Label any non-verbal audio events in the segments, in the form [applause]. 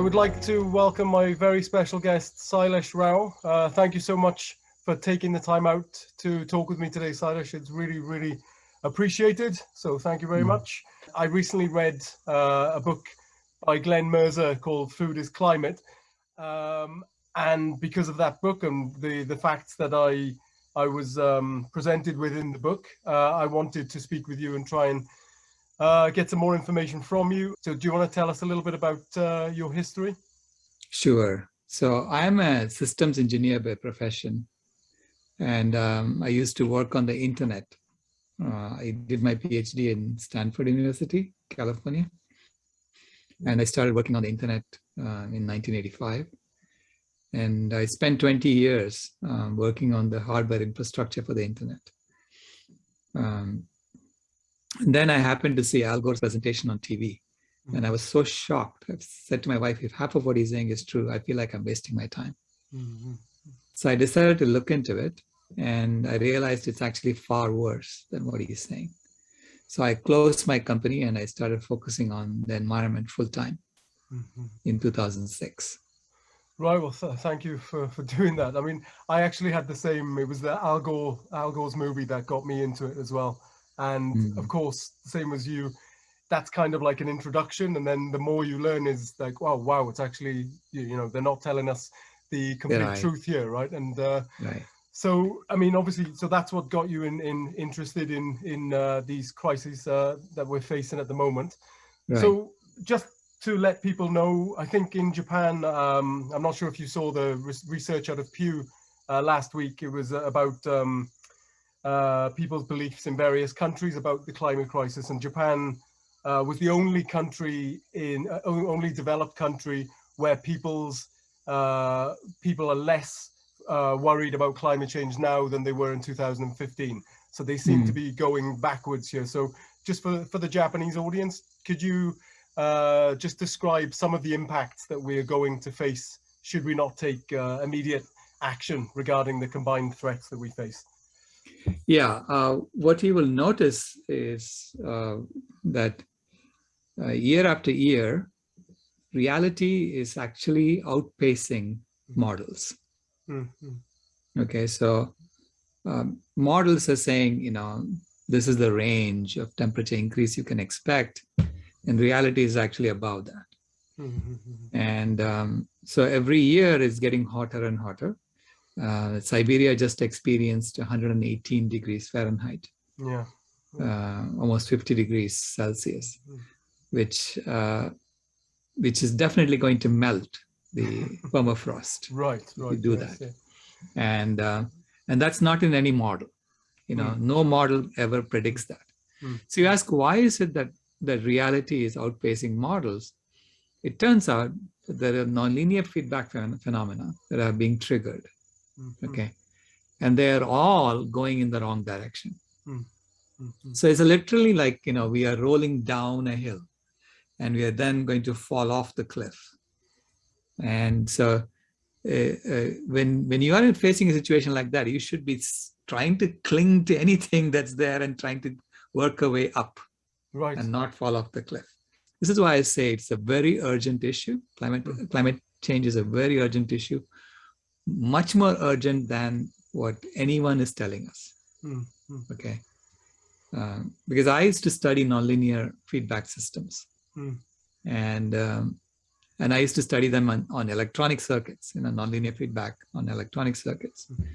would like to welcome my very special guest, Sailesh Rao. Uh, thank you so much for taking the time out to talk with me today, Sailesh. It's really, really appreciated. So thank you very mm. much. I recently read uh, a book by Glen Merzer called Food is Climate. Um, and because of that book and the, the facts that I, I was um, presented with in the book, uh, I wanted to speak with you and try and uh, get some more information from you. So do you want to tell us a little bit about uh, your history? Sure. So I'm a systems engineer by profession, and um, I used to work on the internet. Uh, I did my PhD in Stanford University, California, and I started working on the internet uh, in 1985. And I spent 20 years um, working on the hardware infrastructure for the internet. Um, and then I happened to see Al Gore's presentation on TV. Mm. And I was so shocked. I said to my wife, if half of what he's saying is true, I feel like I'm wasting my time. Mm. So I decided to look into it. And I realized it's actually far worse than what he's saying. So I closed my company and I started focusing on the environment full time mm -hmm. in 2006. Right. Well, th thank you for, for doing that. I mean, I actually had the same, it was the Al Gore, Al Gore's movie that got me into it as well. And mm. of course, same as you, that's kind of like an introduction. And then the more you learn is like, wow, wow, it's actually, you, you know, they're not telling us the complete right. truth here, right? And uh, right. so, I mean, obviously, so that's what got you in, in interested in in uh, these crises uh, that we're facing at the moment. Right. So just to let people know, I think in Japan, um, I'm not sure if you saw the research out of Pew uh, last week. It was about um, uh, people's beliefs in various countries about the climate crisis. And Japan uh, was the only country in uh, only developed country where people's uh, people are less uh, worried about climate change now than they were in 2015. So they seem mm. to hmm. be going backwards here. So just for, for the Japanese audience, could you uh, just describe some of the impacts that we are going to face should we not take immediate action regarding the combined threats that we face? Yeah, uh, what you will notice is uh, that uh, year after year, reality is actually outpacing models. Mm -hmm. Okay, so um, models are saying, you know, this is the range of temperature increase you can expect, and reality is actually above that. Mm -hmm. And um, so every year is getting hotter and hotter. Uh, Siberia just experienced 118 degrees Fahrenheit. Yeah. Uh, almost 50 degrees Celsius, mm. which uh, which is definitely going to melt the [laughs] permafrost. Right, right. You do yes, that, and uh, and that's not in any model. You know, mm. no model ever predicts that. Mm. So you ask, why is it that the reality is outpacing models? It turns out that there are nonlinear feedback phenomena that are being triggered Mm -hmm. Okay. And they're all going in the wrong direction. Mm -hmm. So it's literally like, you know, we are rolling down a hill and we are then going to fall off the cliff. And so uh, uh, when, when you are facing a situation like that, you should be trying to cling to anything [laughs] that's there and trying to work a way up right. and not fall off the cliff. This is why I say it's a very urgent issue. Climate, mm -hmm. climate change is a very urgent issue much more urgent than what anyone is telling us. Mm -hmm. Okay. Um, because I used to study nonlinear feedback systems. Mm. And um, and I used to study them on, on electronic circuits, you know, nonlinear feedback on electronic circuits. Mm.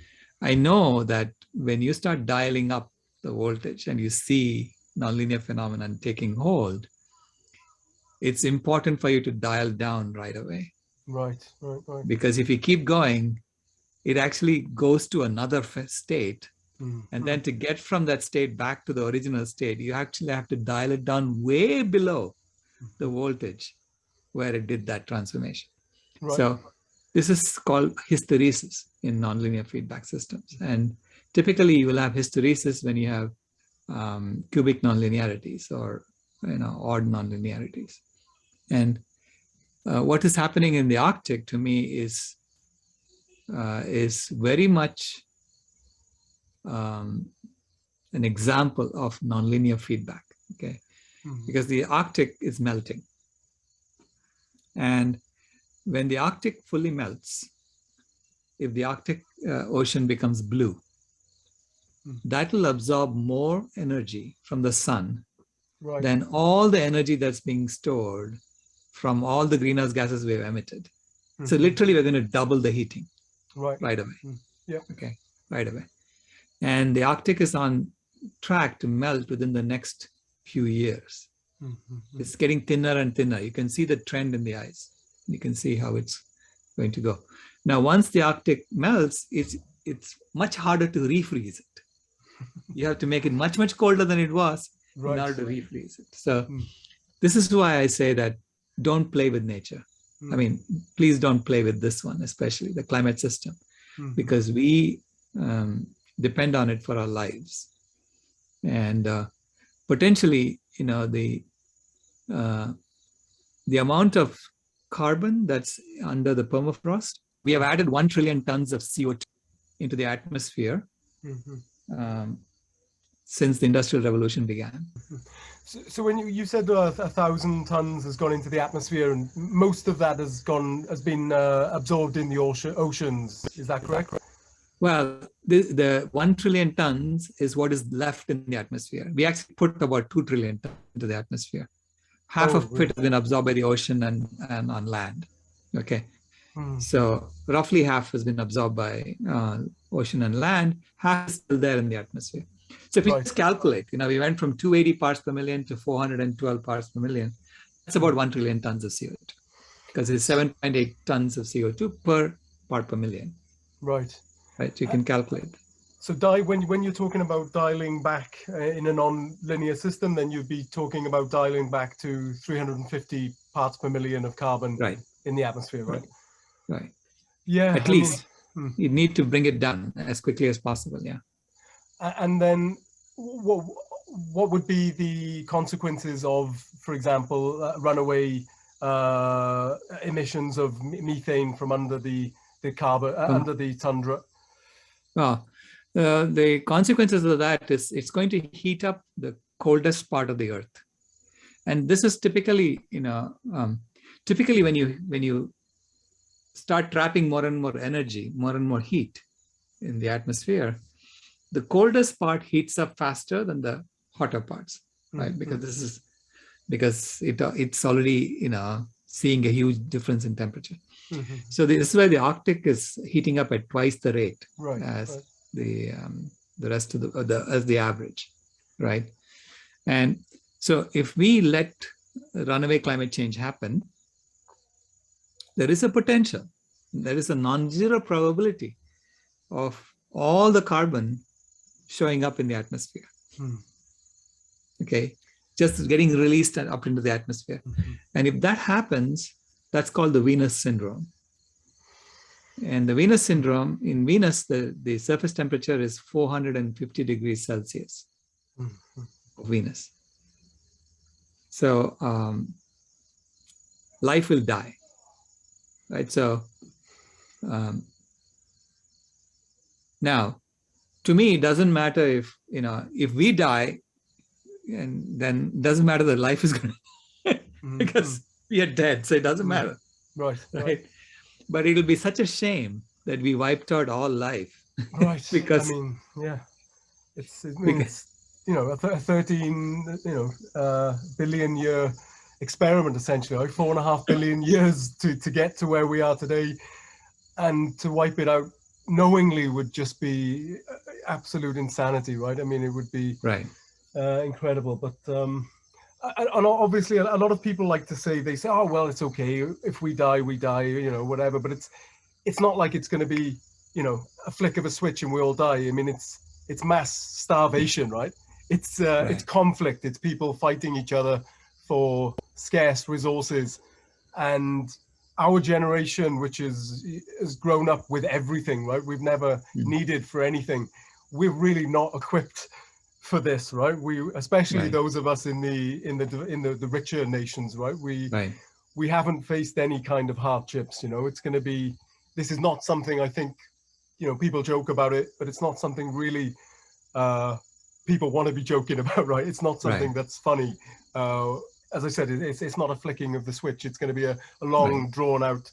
I know that when you start dialing up the voltage and you see nonlinear phenomenon taking hold, it's important for you to dial down right away. Right, right, right. Because if you keep going, it actually goes to another state. Mm -hmm. And then to get from that state back to the original state, you actually have to dial it down way below the voltage where it did that transformation. Right. So this is called hysteresis in nonlinear feedback systems. And typically you will have hysteresis when you have um, cubic nonlinearities or you know odd nonlinearities. And uh, what is happening in the Arctic to me is uh, is very much um, an example of nonlinear feedback. Okay, mm -hmm. because the Arctic is melting, and when the Arctic fully melts, if the Arctic uh, Ocean becomes blue, mm. that will absorb more energy from the sun right. than all the energy that's being stored from all the greenhouse gases we've emitted. Mm -hmm. So mm-hmm. literally, we're going to double the heating right, right away. Mm. Yeah. Okay, right away. And the Arctic is on track to melt within the next few years. Mm -hmm. It's getting thinner and thinner. You can see the trend in the ice. You can see how it's going to go. Now, once the Arctic melts, it's it's much harder to refreeze it. You have to make it much, much colder than it was right. in order to refreeze it. So mm. this is why I say that don't play with nature. Mm. I mean, please don't play with this one, especially the climate system, mm -hmm. because we um, depend on it for our lives. And uh, potentially, you know, the uh, the amount of carbon that's under the permafrost, we have added 1 trillion tons of CO2 into the atmosphere mm -hmm. um, since the Industrial Revolution began. So, so, when you, you said uh, a thousand tons has gone into the atmosphere and most of that has gone has been uh, absorbed in the ocean, oceans, is that correct? Well, the, the 1 trillion tons is what is left in the atmosphere. We actually put about 2 trillion tons into the atmosphere. Half oh, of really? it has been absorbed by the ocean and, and on land. Okay. Hmm. So roughly half has been absorbed by uh, ocean and land, half is still there in the atmosphere. So if you right. just calculate, you know, we went from 280 parts per million to 412 parts per million. That's about 1 trillion tons of CO2 because it's 7.8 tons of CO2 per part per million. Right right? You can calculate. So die, when, when you're talking about dialing back uh, in a non-linear system, then you'd be talking about dialing back to 350 parts per million of carbon right. in the atmosphere, right? Right. right. Yeah. At I least mean, hmm. you need to bring it down as quickly as possible. Yeah. And then what, what would be the consequences of, for example, uh, runaway uh, emissions of methane from under the, the carbon, uh, um, under the tundra? Well, uh, the consequences of that is it's going to heat up the coldest part of the earth. And this is typically, you know, um, typically when you when you start trapping more and more energy, more and more heat in the atmosphere, the coldest part heats up faster than the hotter parts, right? Mm -hmm. Because this is because it it's already, you know, seeing a huge difference in temperature. Mm -hmm. So this is why the Arctic is heating up at twice the rate right, as right. the um, the rest of the, the as the average, right? And so if we let runaway climate change happen, there is a potential, there is a non-zero probability of all the carbon showing up in the atmosphere. Hmm. Okay, just getting released and up into the atmosphere. Mm -hmm. And if that happens, that's called the Venus syndrome. And the Venus syndrome, in Venus, the, the surface temperature is 450 degrees Celsius mm -hmm. of Venus. So um, life will die, right? So um, now, to me, it doesn't matter if, you know, if we die, and then it doesn't matter that life is going [laughs] to, mm -hmm. because we are dead, so it doesn't matter. Right, right. right. But it'll be such a shame that we wiped out all life. Right. [laughs] because I mean, yeah, it's it means because, you know a, th 13 you know uh, billion year experiment essentially, like four and a half billion [laughs] years to to get to where we are today, and to wipe it out knowingly would just be uh, absolute insanity, right? I mean, it would be right. Uh, incredible, but um, and obviously a lot of people like to say they say oh well it's okay if we die we die you know whatever but it's it's not like it's going to be you know a flick of a switch and we all die i mean it's it's mass starvation right it's uh, right. it's conflict it's people fighting each other for scarce resources and our generation which is has grown up with everything right we've never mm. needed for anything we're really not equipped for this, right? We, especially right. those of us in the in the in the, the richer nations, right? We right. we haven't faced any kind of hardships. You know, it's going to be. This is not something I think, you know, people joke about it, but it's not something really uh, people want to be joking [laughs] about, right? It's not something right. that's funny. Uh, as I said, it's, it's not a flicking of the switch. It's going to be a, a long, drawn out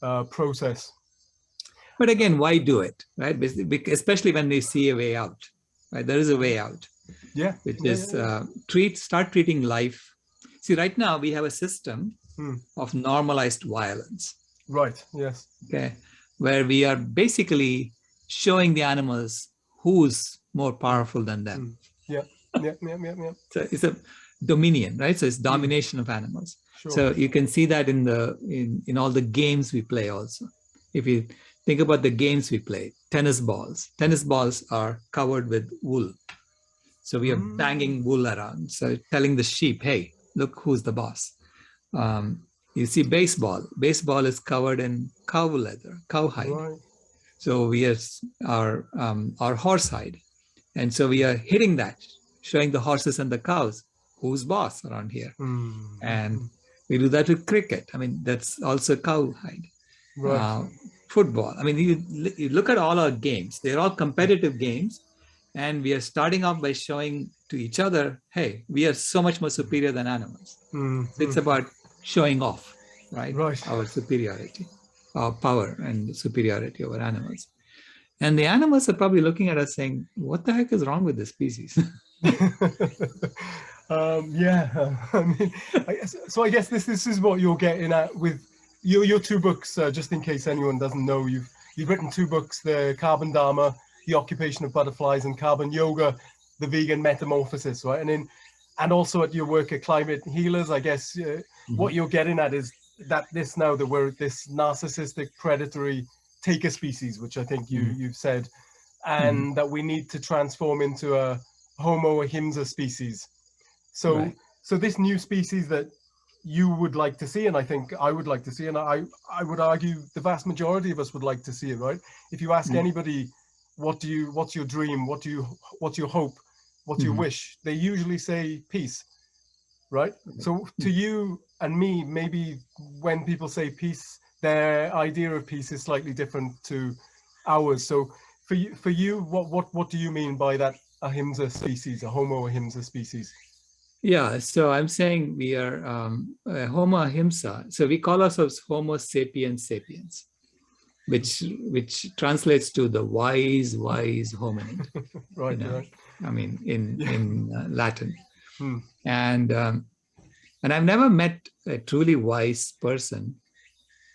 uh, process. But again, why do it, right? Especially when they see a way out, right? There is a way out. Yeah. Which yeah, is yeah, yeah. Uh, treat, start treating life. See, right now we have a system hmm. of normalized violence. Right. Yes. Okay. Where we are basically showing the animals who's more powerful than them. Hmm. Yeah. Yeah. Yeah. Yeah. yeah. [laughs] So it's a dominion, right? So it's domination of animals. Sure. So you can see that in the in in all the games we play also. If you think about the games we play, tennis balls. Tennis balls are covered with wool. So we are mm. banging wool around. So telling the sheep, hey, look who's the boss. Um, you see baseball. Baseball is covered in cow leather, cowhide. Right. So we are our um, our horse hide, and so we are hitting that, showing the horses and the cows who's boss around here. Mm. And we do that with cricket. I mean, that's also cowhide. Right. Uh, football. I mean, you, you look at all our games, they're all competitive games. And we are starting off by showing to each other, hey, we are so much more superior than animals. Mm. It's about showing off, right? Right. Our superiority, our power and superiority over animals. And the animals are probably looking at us saying, what the heck is wrong with this species? [laughs] [laughs] Um, yeah, [laughs] I mean, I guess, so I guess this this is what you're getting at with your your two books. Uh, just in case anyone doesn't know, you've you've written two books: the Carbon Dharma, the occupation of butterflies, and Carbon Yoga, the vegan metamorphosis. Right, and then and also at your work at Climate Healers, I guess uh, mm -hmm. what you're getting at is that this now that we're this narcissistic predatory taker species, which I think you mm -hmm. you've said, and mm -hmm. that we need to transform into a Homo ahimsa species so, right. so this new species that you would like to see, and I think I would like to see, and I, I would argue the vast majority of us would like to see it, right? If you ask mm. anybody, what do you, what's your dream? What do you, what's your hope? What's mm. your mm-hmm. wish? They usually say peace, right? So to mm. you and me, maybe when people say peace, their idea of peace is slightly different to ours. So for you, for you, what, what, what do you mean by that ahimsa species, a homo ahimsa species? Yeah, so I'm saying we are um, Homo ahimsa. So we call ourselves Homo sapiens sapiens, which which translates to the wise, wise hominid. [laughs] right, you know? right. I mean, in yeah. in uh, Latin. Hmm. And um, and I've never met a truly wise person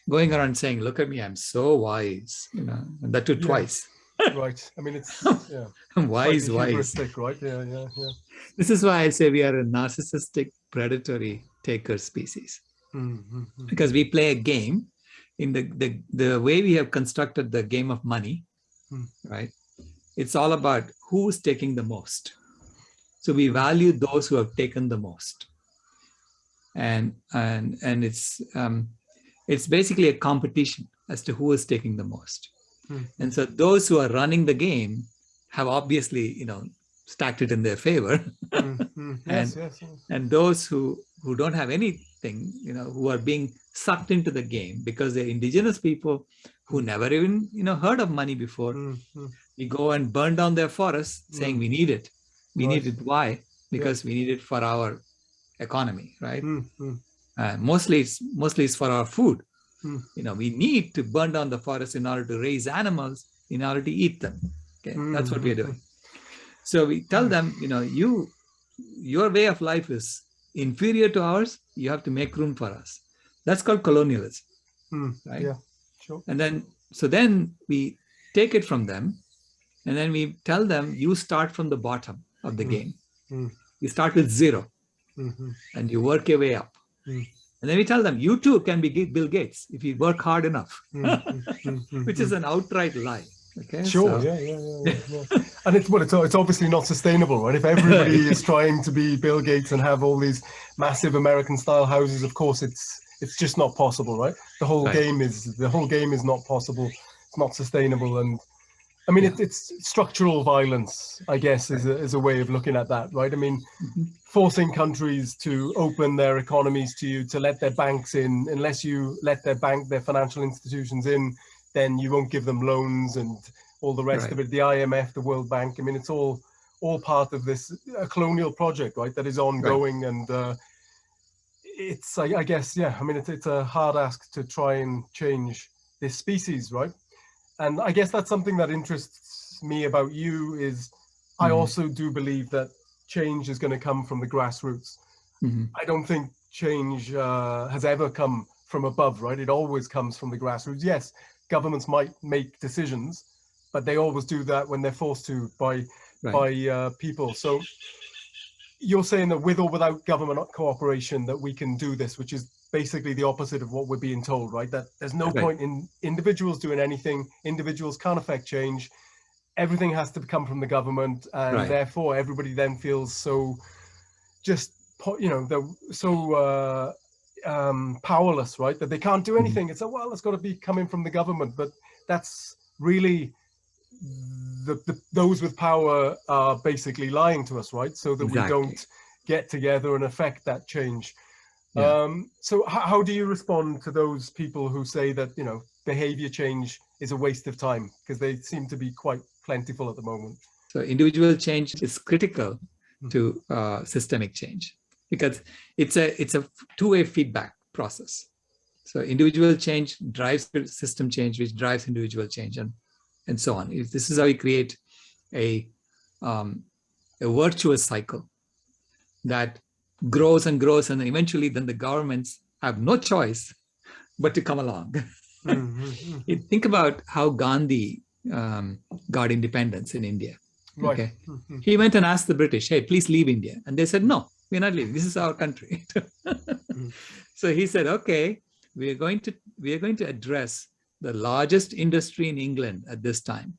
going around saying, "Look at me, I'm so wise," you know, and that too yeah. twice right. I mean, it's [laughs] yeah. wise, wise. Right? Yeah, yeah, yeah. This is why I say we are a narcissistic predatory taker species. Mm -hmm. Because we play a game in the, the, the way we have constructed the game of money, mm. right? It's all about who's taking the most. So we value those who have taken the most. And, and, and it's, um, it's basically a competition as to who is taking the most. Hmm. And so those who are running the game have obviously, you know, stacked it in their favor. mm [laughs] -hmm. and, yes, yes, yes. and those who, who don't have anything, you know, who are being sucked into the game because they're indigenous people who hmm. never even, you know, heard of money before. Mm -hmm. We go and burn down their forests saying we need it. We right. need it. Why? Because we need it for our economy, right? Mm -hmm. uh, mostly, it's, mostly it's for our food. Hmm. You know, we need to burn down the forest in order to raise animals, in order to eat them. Okay, mm. that's what we're doing. So we tell them, you know, you, your way of life is inferior to ours. You have to make room for us. That's called colonialism, mm. right? Yeah, sure. And then, so then we take it from them, and then we tell them, you start from the bottom of the mm. game. You start with 0 -hmm. and you work your way up. Hmm. And then we tell them, you too can be Bill Gates if you work hard enough, mm-hmm. [laughs] which is an outright lie. Okay. Sure. So, yeah, yeah, yeah, yeah. and it's what it's it's obviously not sustainable, right? If everybody [laughs] is trying to be Bill Gates and have all these massive American style houses, of course it's it's just not possible, right? The whole right. game is the whole game is not possible. It's not sustainable, and I mean, yeah. it, it's structural violence, I guess, is a, is a way of looking at that, right? I mean, mm -hmm. forcing countries to open their economies to you, to let their banks in, unless you let their bank, their financial institutions in, then you won't give them loans and all the rest right. of it. The IMF, the World Bank, I mean, it's all all part of this a colonial project, right? That is ongoing right. and uh, it's, I, I, guess, yeah, I mean, it's, it's a hard ask to try and change this species, right? And I guess that's something that interests me about you is. I mm-hmm. also do believe that change is going to come from the grassroots. Mm -hmm. I don't think change uh, has ever come from above, right? It always comes from the grassroots. Yes, governments might make decisions, but they always do that when they're forced to by right. by uh, people. So you're saying that with or without government cooperation that we can do this, which is basically the opposite of what we're being told, right? That there's no right. point in individuals doing anything. Individuals can't affect change. Everything has to come from the government, and right. therefore everybody then feels so just you know they're so uh, um, powerless, right? That they can't do mm-hmm. anything. Mm -hmm. It's a well, it's got to be coming from the government, but that's really the, the, those with power are basically lying to us, right? So that exactly. we don't get together and affect that change. Yeah. Um, so how do you respond to those people who say that, you know, behavior change is a waste of time because they seem to be quite plentiful at the moment? So individual change is critical hmm. to uh, systemic change because it's a it's a two-way feedback process. So individual change drives system change, which drives individual change. And and so on. This is how we create a, um, a virtuous cycle that grows and grows and eventually then the governments have no choice but to come along. [laughs] mm -hmm. think about how Gandhi um, got independence in India. Right. Okay. Mm -hmm. He went and asked the British, hey, please leave India. And they said, no, we're not leaving. This is our country. [laughs] mm. So he said, okay, we are going to we are going to address the largest industry in England at this time,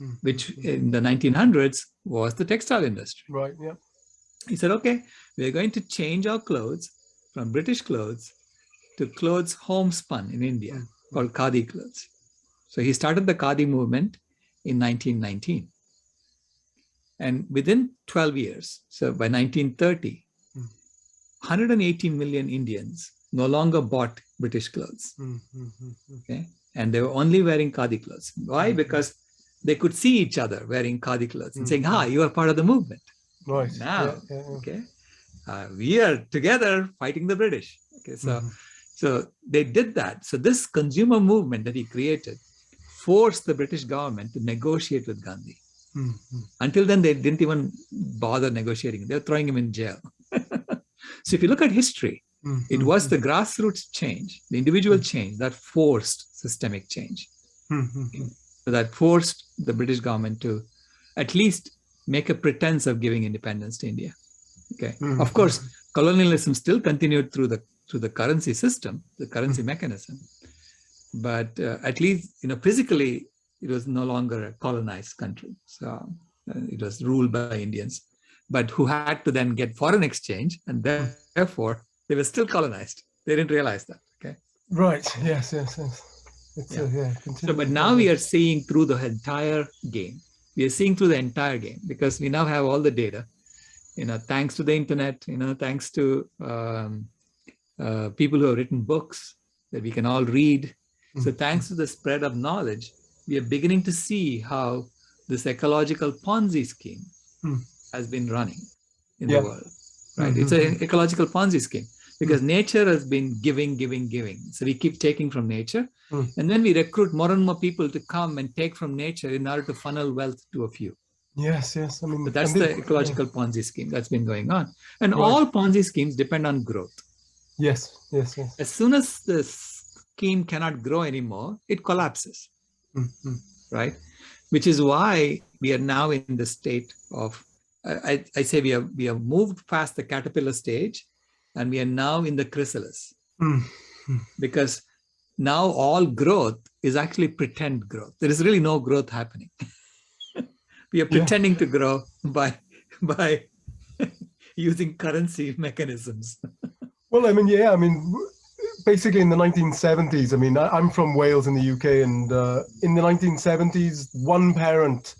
mm -hmm. which in the 1900s was the textile industry. Right, yeah. He said, okay, we're going to change our clothes from British clothes to clothes homespun in India mm -hmm. called Khadi clothes. So he started the Khadi movement in 1919. And within 12 years, so by 1930, mm. 118 million Indians no longer bought British clothes. Mm -hmm. Okay and they were only wearing khadi clothes. Why? Because they could see each other wearing khadi clothes and saying, "Ha, mm-hmm. you are part of the movement." Right. Now, yeah, yeah, yeah. okay, uh, we are together fighting the British. Okay, so mm -hmm. so they did that. So this consumer movement that he created forced the British government to negotiate with Gandhi. Mm -hmm. Until then, they didn't even bother negotiating. They were throwing him in jail. [laughs] so if you look at history, Mm -hmm. It was the grassroots change, the individual mm -hmm. change that forced systemic change. Mm -hmm. So that forced the British government to at least make a pretense of giving independence to India. Okay. Mm-hmm. Of course, colonialism still continued through the through the currency system, the currency mm-hmm. mechanism. But uh, at least, you know, physically, it was no longer a colonized country. So uh, it was ruled by Indians, but who had to then get foreign exchange and mm. therefore they were still colonized. They didn't realize that. Okay. Right. Yes. Yes. Yes. Yeah. A, yeah so, but now we are seeing through the entire game. We are seeing through the entire game because we now have all the data. You know, thanks to the internet. You know, thanks to um, uh, people who have written books that we can all read. Mm -hmm. So, thanks to the spread of knowledge, we are beginning to see how this ecological Ponzi scheme mm. has been running in yeah. the world. Right? Mm -hmm. It's an mm-hmm. ecological Ponzi scheme because mm. nature has been giving, giving, giving. So we keep taking from nature. Mm. And then we recruit more and more people to come and take from nature in order to funnel wealth to a few. Yes, yes. I mean, so that's the ecological. Ponzi scheme that's been going on. And right. all Ponzi schemes depend on growth. Yes, yes, yes. As soon as the scheme cannot grow anymore, it collapses. Mm -hmm. Right? Which is why we are now in the state of, I, I say we have, we have moved past the caterpillar stage and we are now in the chrysalis mm. because now all growth is actually pretend growth. There is really no growth happening. [laughs] we are pretending yeah. to grow by by [laughs] using currency mechanisms. well, I mean, yeah, I mean, basically in the 1970s, I mean, I'm from Wales in the UK, and uh, in the 1970s, one parent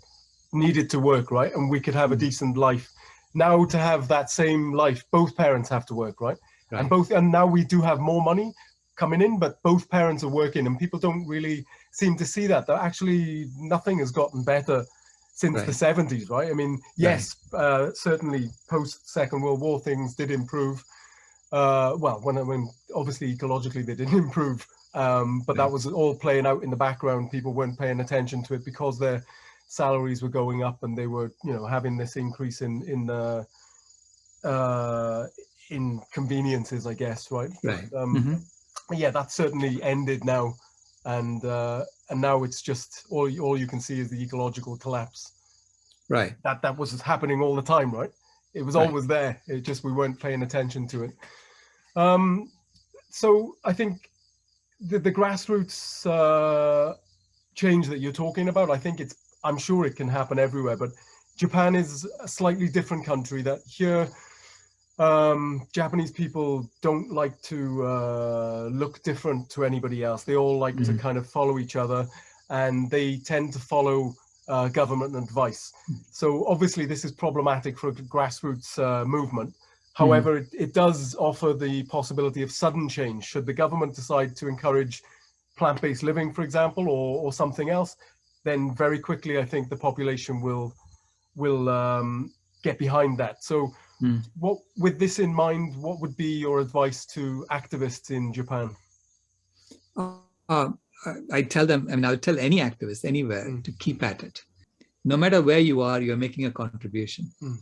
needed to work, right? And we could have a hmm. decent life now to have that same life, both parents have to work, right? right? And both, and now we do have more money coming in, but both parents are working and people don't really seem to see that, that actually nothing has gotten better since right. the 70s, right? I mean, yes, right. uh, certainly post Second World War things did improve. uh, well, when, when obviously ecologically they didn't [laughs] improve, um, but that was all playing out in the background. People weren't paying attention to it because their salaries were going up and they were, you know, having this increase in in uh, uh, inconveniences, I guess, right? Right. Um, mm -hmm. Yeah, that certainly ended now, and uh, and now it's just all all you can see is the ecological collapse. Right. That that was happening all the time, right? It was right. always there. It just we weren't paying attention to it. Um, so I think the, the grassroots uh, change that you're talking about, I think it's, I'm sure it can happen everywhere, but Japan is a slightly different country that here, um, Japanese people don't like to uh, look different to anybody else. They all like mm -hmm. to kind of follow each other and they tend to follow uh, government advice. So obviously this is problematic for a grassroots uh, movement. However, mm. it, it does offer the possibility of sudden change. Should the government decide to encourage plant-based living, for example, or, or something else, then very quickly, I think the population will will um, get behind that. So mm. what, with this in mind, what would be your advice to activists in Japan? Uh, I tell them, I mean, I would tell any activist anywhere mm. to keep at it no matter where you are, you're making a contribution. Mm.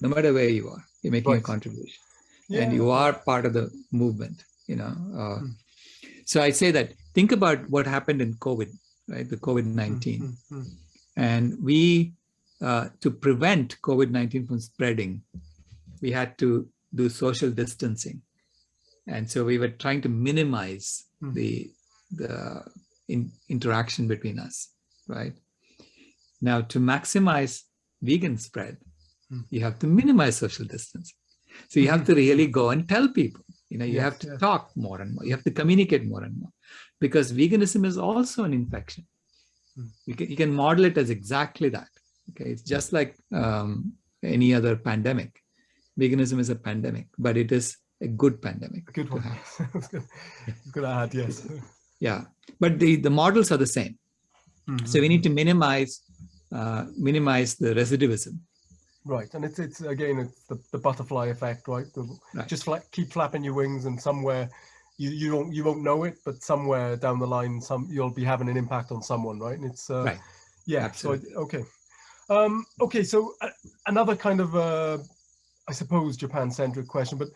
No matter where you are, you're making right. a contribution. Yeah. And you are part of the movement, you know. Uh. So I say that, think about what happened in COVID, right? The COVID-19. Mm -hmm. And we, uh, to prevent COVID-19 from spreading, we had to do social distancing. And so we were trying to minimize mm. the, the in, interaction between us, right? Now, to maximize vegan spread, mm. you have to minimize social distance. So you have to really go and tell people, you know, you yes, have to yes. talk more and more, you have to communicate more and more because veganism is also an infection. Mm. You, can, you can model it as exactly that. Okay, it's just like um, any other pandemic. Veganism is a pandemic, but it is a good pandemic. A good one. [laughs] good. good add, yes. Yeah, but the, the models are the same. Mm -hmm. So we need to minimize uh, minimize the recidivism. Right, and it's it's again it's the, the butterfly effect, right? The, right. Just fla keep flapping your wings, and somewhere you you don't you won't know it, but somewhere down the line, some you'll be having an impact on someone, right? And it's uh, right. Yeah. Absolutely. So okay, um, okay. So uh, another kind of uh, I suppose Japan-centric question, but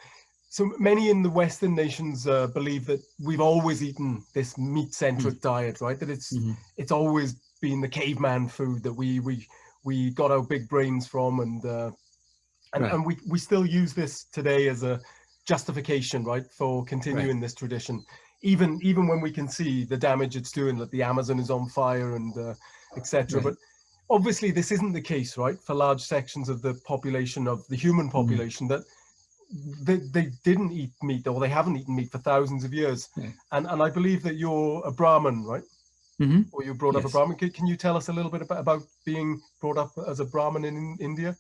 so many in the Western nations uh, believe that we've always eaten this meat-centric mm. diet, right? That it's mm -hmm. it's always been the caveman food that we we we got our big brains from and uh, and, right. and we we still use this today as a justification right for continuing right. this tradition even even when we can see the damage it's doing that the amazon is on fire and uh, etc right. but obviously this isn't the case right for large sections of the population of the human mm-hmm. population mm that they, they didn't eat meat or they haven't eaten meat for thousands of years yeah. and and i believe that you're a brahmin right Mm -hmm. Or you brought yes. up a Brahmin. Can, can, you tell us a little bit about, about being brought up as a Brahmin in, in India?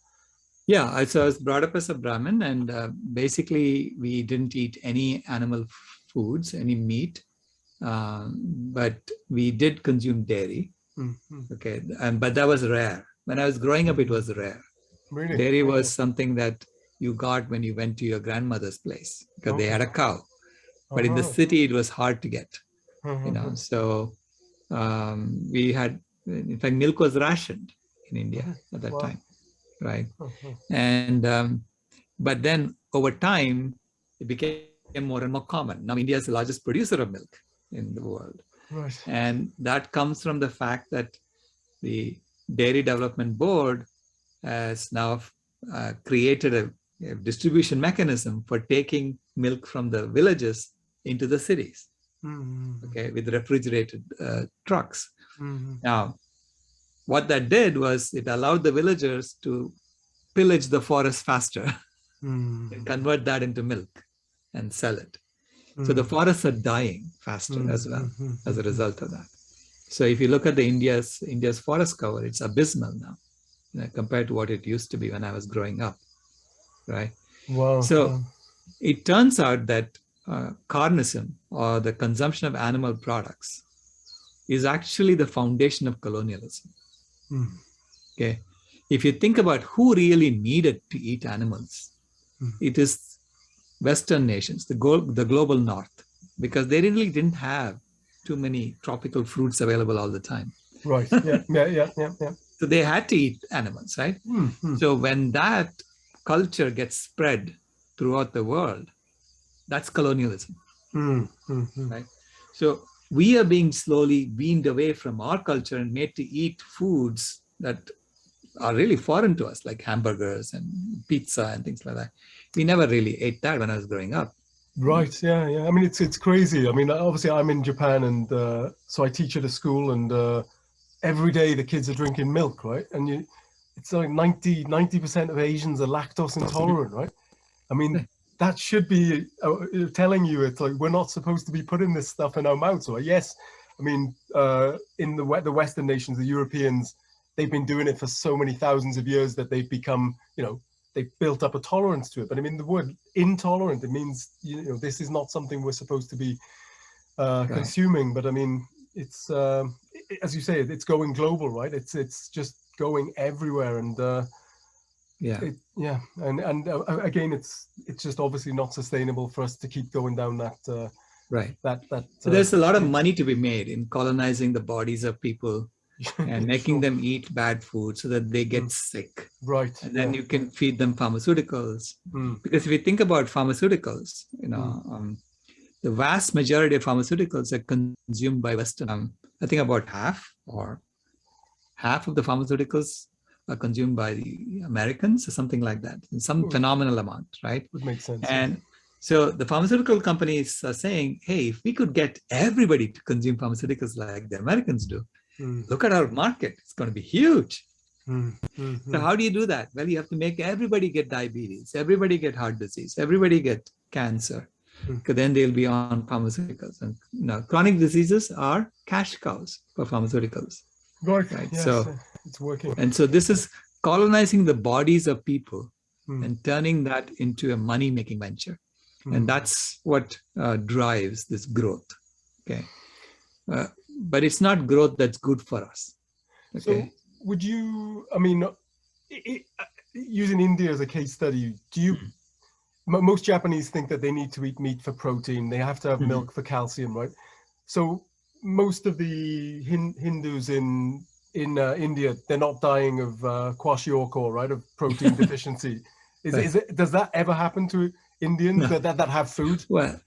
Yeah, so I was brought up as a Brahmin and uh, basically we didn't eat any animal foods, any meat, um, but we did consume dairy. Mm -hmm. Okay, and, but that was rare. When I was growing up, it was rare. Really? Dairy was something that you got when you went to your grandmother's place because okay. they had a cow. But uh -huh. in the uh-huh. city, it was hard to get, uh -huh. you know, uh-huh. so um, we had, in fact, milk was rationed in India mm-hmm. at that wow. time, right? Mm-hmm. And, um, but then over time, it became more and more common. Now India is the largest producer of milk in the world. Right. And that comes from the fact that the Dairy Development Board has now uh, created a, a, distribution mechanism for taking milk from the villages into the cities mm -hmm. okay, with refrigerated uh, trucks. Mm -hmm. Now, what that did was it allowed the villagers to pillage the forest faster mm -hmm. and [laughs] convert that into milk and sell it. So the mm. forests are dying faster as well mm-hmm. as a result of that. So if you look at the India's India's forest cover, it's abysmal now you know, compared to what it used to be when I was growing up, right? Wow. So it turns out that uh, carnism or the consumption of animal products is actually the foundation of colonialism. Mm. Okay, if you think about who really needed to eat animals, mm. it is Western nations, the, the global North, because they really didn't have too many tropical fruits available all the time. Right. Yeah. [laughs] yeah. Yeah. Yeah. Yeah. So they had to eat animals, right? Mm -hmm. So when that culture gets spread throughout the world, that's colonialism, mm -hmm. right? So we are being slowly weaned away from our culture and made to eat foods that are really foreign to us, like hamburgers and pizza and things like that. We never really ate that when I was growing up. Right. Yeah. Yeah. I mean, it's it's crazy. I mean, obviously, I'm in Japan, and uh, so I teach at a school, and uh, every day the kids are drinking milk, right? And you, it's like 90 percent of Asians are lactose intolerant, right? I mean, [laughs] that should be uh, telling you it's like we're not supposed to be putting this stuff in our mouths. Or yes, I mean, uh, in the the Western nations, the Europeans, they've been doing it for so many thousands of years that they've become, you know, they've built up a tolerance to it. But I mean, the word intolerant, it means, you know, this is not something we're supposed to be uh, right. consuming. But I mean, it's, uh, it, as you say, it's going global, right? It's, it's just going everywhere. And uh, yeah it, yeah and and uh, again it's it's just obviously not sustainable for us to keep going down that uh, right that that so there's a lot of money to be made in colonizing the bodies of people and [laughs] making sure. them eat bad food so that they get mm. sick right and then yeah. you can feed them pharmaceuticals mm. because if you think about pharmaceuticals you know mm. um, the vast majority of pharmaceuticals are consumed by western um, i think about half or half of the pharmaceuticals are consumed by the Americans or something like that, in some hmm. phenomenal amount, right? Would make sense. And so the pharmaceutical companies are saying, hey, if we could get everybody to consume pharmaceuticals like the Americans do, mm. look at our market, it's going to be huge. Mm. Mm -hmm. So how do you do that? Well, you have to make everybody get diabetes, everybody get heart disease, everybody get cancer, because hmm. then they'll be on pharmaceuticals. And you know, chronic diseases are cash cows for pharmaceuticals. Right. right? Yes. So it's working. And so this is colonizing the bodies of people hmm. and turning that into a money-making venture. Hmm. And that's what uh, drives this growth. Okay. Uh, but it's not growth that's good for us. Okay. So would you, I mean, it, uh, using India as a case study, do you, hmm. most Japanese think that they need to eat meat for protein. They have to have -hmm. milk for calcium, right? So most of the Hin Hindus in in uh, India, they're not dying of uh, kwashiorkor, right, of protein [laughs] deficiency. Is, is it, does that ever happen to Indians no. that, that, that have food? Well,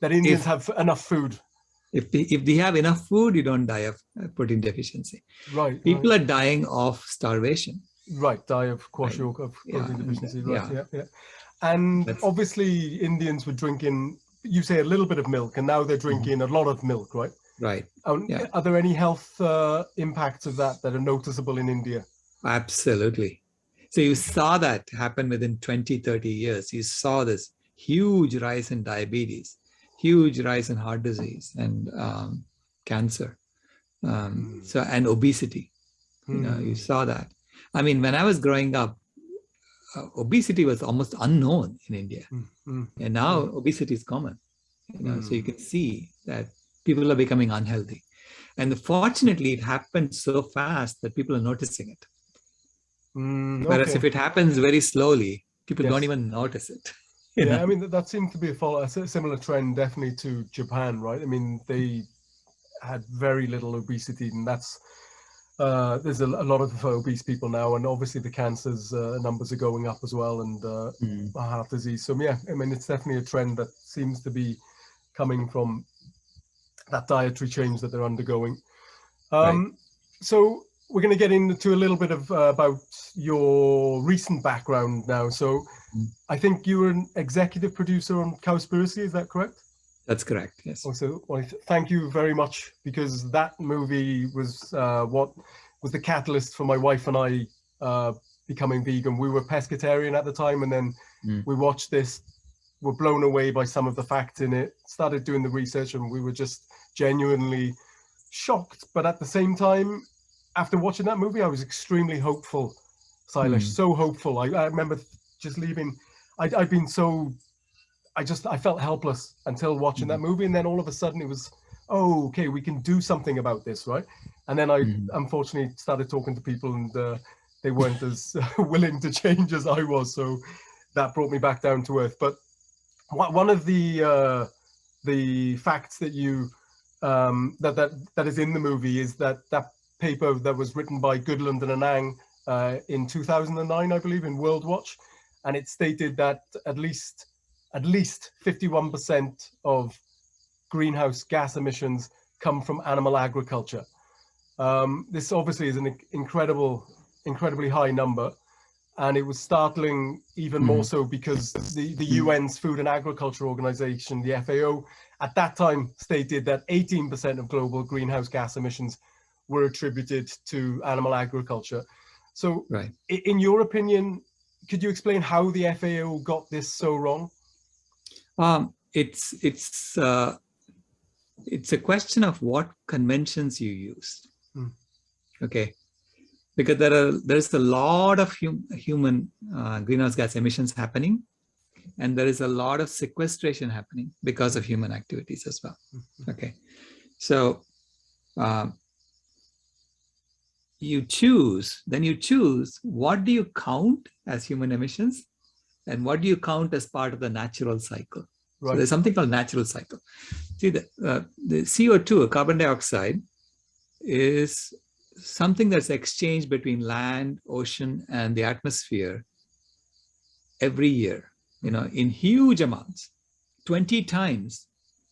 that Indians if, have enough food? If they, if they have enough food, you don't die of uh, protein deficiency. Right. People right. are dying of starvation. Right, die of kwashiorkor, right. of protein yeah. deficiency. Right, yeah, yeah. yeah. And That's, obviously Indians were drinking, you say a little bit of milk, and now they're mm-hmm. drinking mm -hmm. a lot of milk, right? Right. Um, yeah. Are there any health uh, impacts of that that are noticeable in India? Absolutely. So you saw that happen within 20, 30 years. You saw this huge rise in diabetes, huge rise in heart disease and um, cancer. Um, mm. So and obesity. Mm. You know, you hmm. saw that. I mean, when I was growing up, uh, obesity was almost unknown in India, mm. and now obesity is common. You know, so you hmm. can see that people are becoming unhealthy. And fortunately, it happened so fast that people are noticing it. Mm, Whereas if it happens very slowly, people yes. don't even notice it. [laughs] Yeah, know? I mean, that that seemed to be a, follow, a similar trend definitely to Japan, right? I mean, they had very little obesity and that's, uh, there's a, a, lot of obese people now and obviously the cancers uh, numbers are going up as well and uh, mm. heart disease. So yeah, I mean, it's definitely a trend that seems to be coming from that dietary change that they're undergoing. Um, right. So we're going to get into a little bit of uh, about your recent background now. So. I think you were an executive producer on Cowspiracy, is that correct? That's correct, yes. Also, well, thank you very much because that movie was uh, what was the catalyst for my wife and I uh, becoming vegan. We were pescatarian at the time and then mm. we watched this, were blown away by some of the facts in it, started doing the research and we were just genuinely shocked. But at the same time, after watching that movie, I was extremely hopeful, Sailesh, mm. so hopeful. I, I, remember just leaving, i had been so, I just, I felt helpless until watching mm. that hmm. movie. And then all of a sudden it was, oh, okay, we can do something about this, right? And then I mm. unfortunately started talking to people and uh, they weren't as [laughs] willing to change as I was. So that brought me back down to earth. But one of the uh, the facts that you um, that that that is in the movie is that that paper that was written by Goodland and Anhang uh, in 2009, I believe, in World Watch, and it stated that at least at least 51% of greenhouse gas emissions come from animal agriculture. Um, this obviously is an incredible, incredibly high number. And it was startling even more so because the, the mm-hmm. UN's Food and Agriculture Organization, the FAO, at that time stated that 18% of global greenhouse gas emissions were attributed to animal agriculture. So right. in your opinion, could you explain how the FAO got this so wrong? Um, it's it's uh, it's a question of what conventions you use. Hmm. Okay, because there are there's a lot of hum, human uh, greenhouse gas emissions happening, and there is a lot of sequestration happening because of human activities as well. Hmm. Okay, so um, you choose, then you choose what do you count as human emissions and what do you count as part of the natural cycle? Right. So there's something called natural cycle. See, the, uh, the CO2, carbon dioxide, is something that's exchanged between land, ocean, and the atmosphere every year, you know, in huge amounts, 20 times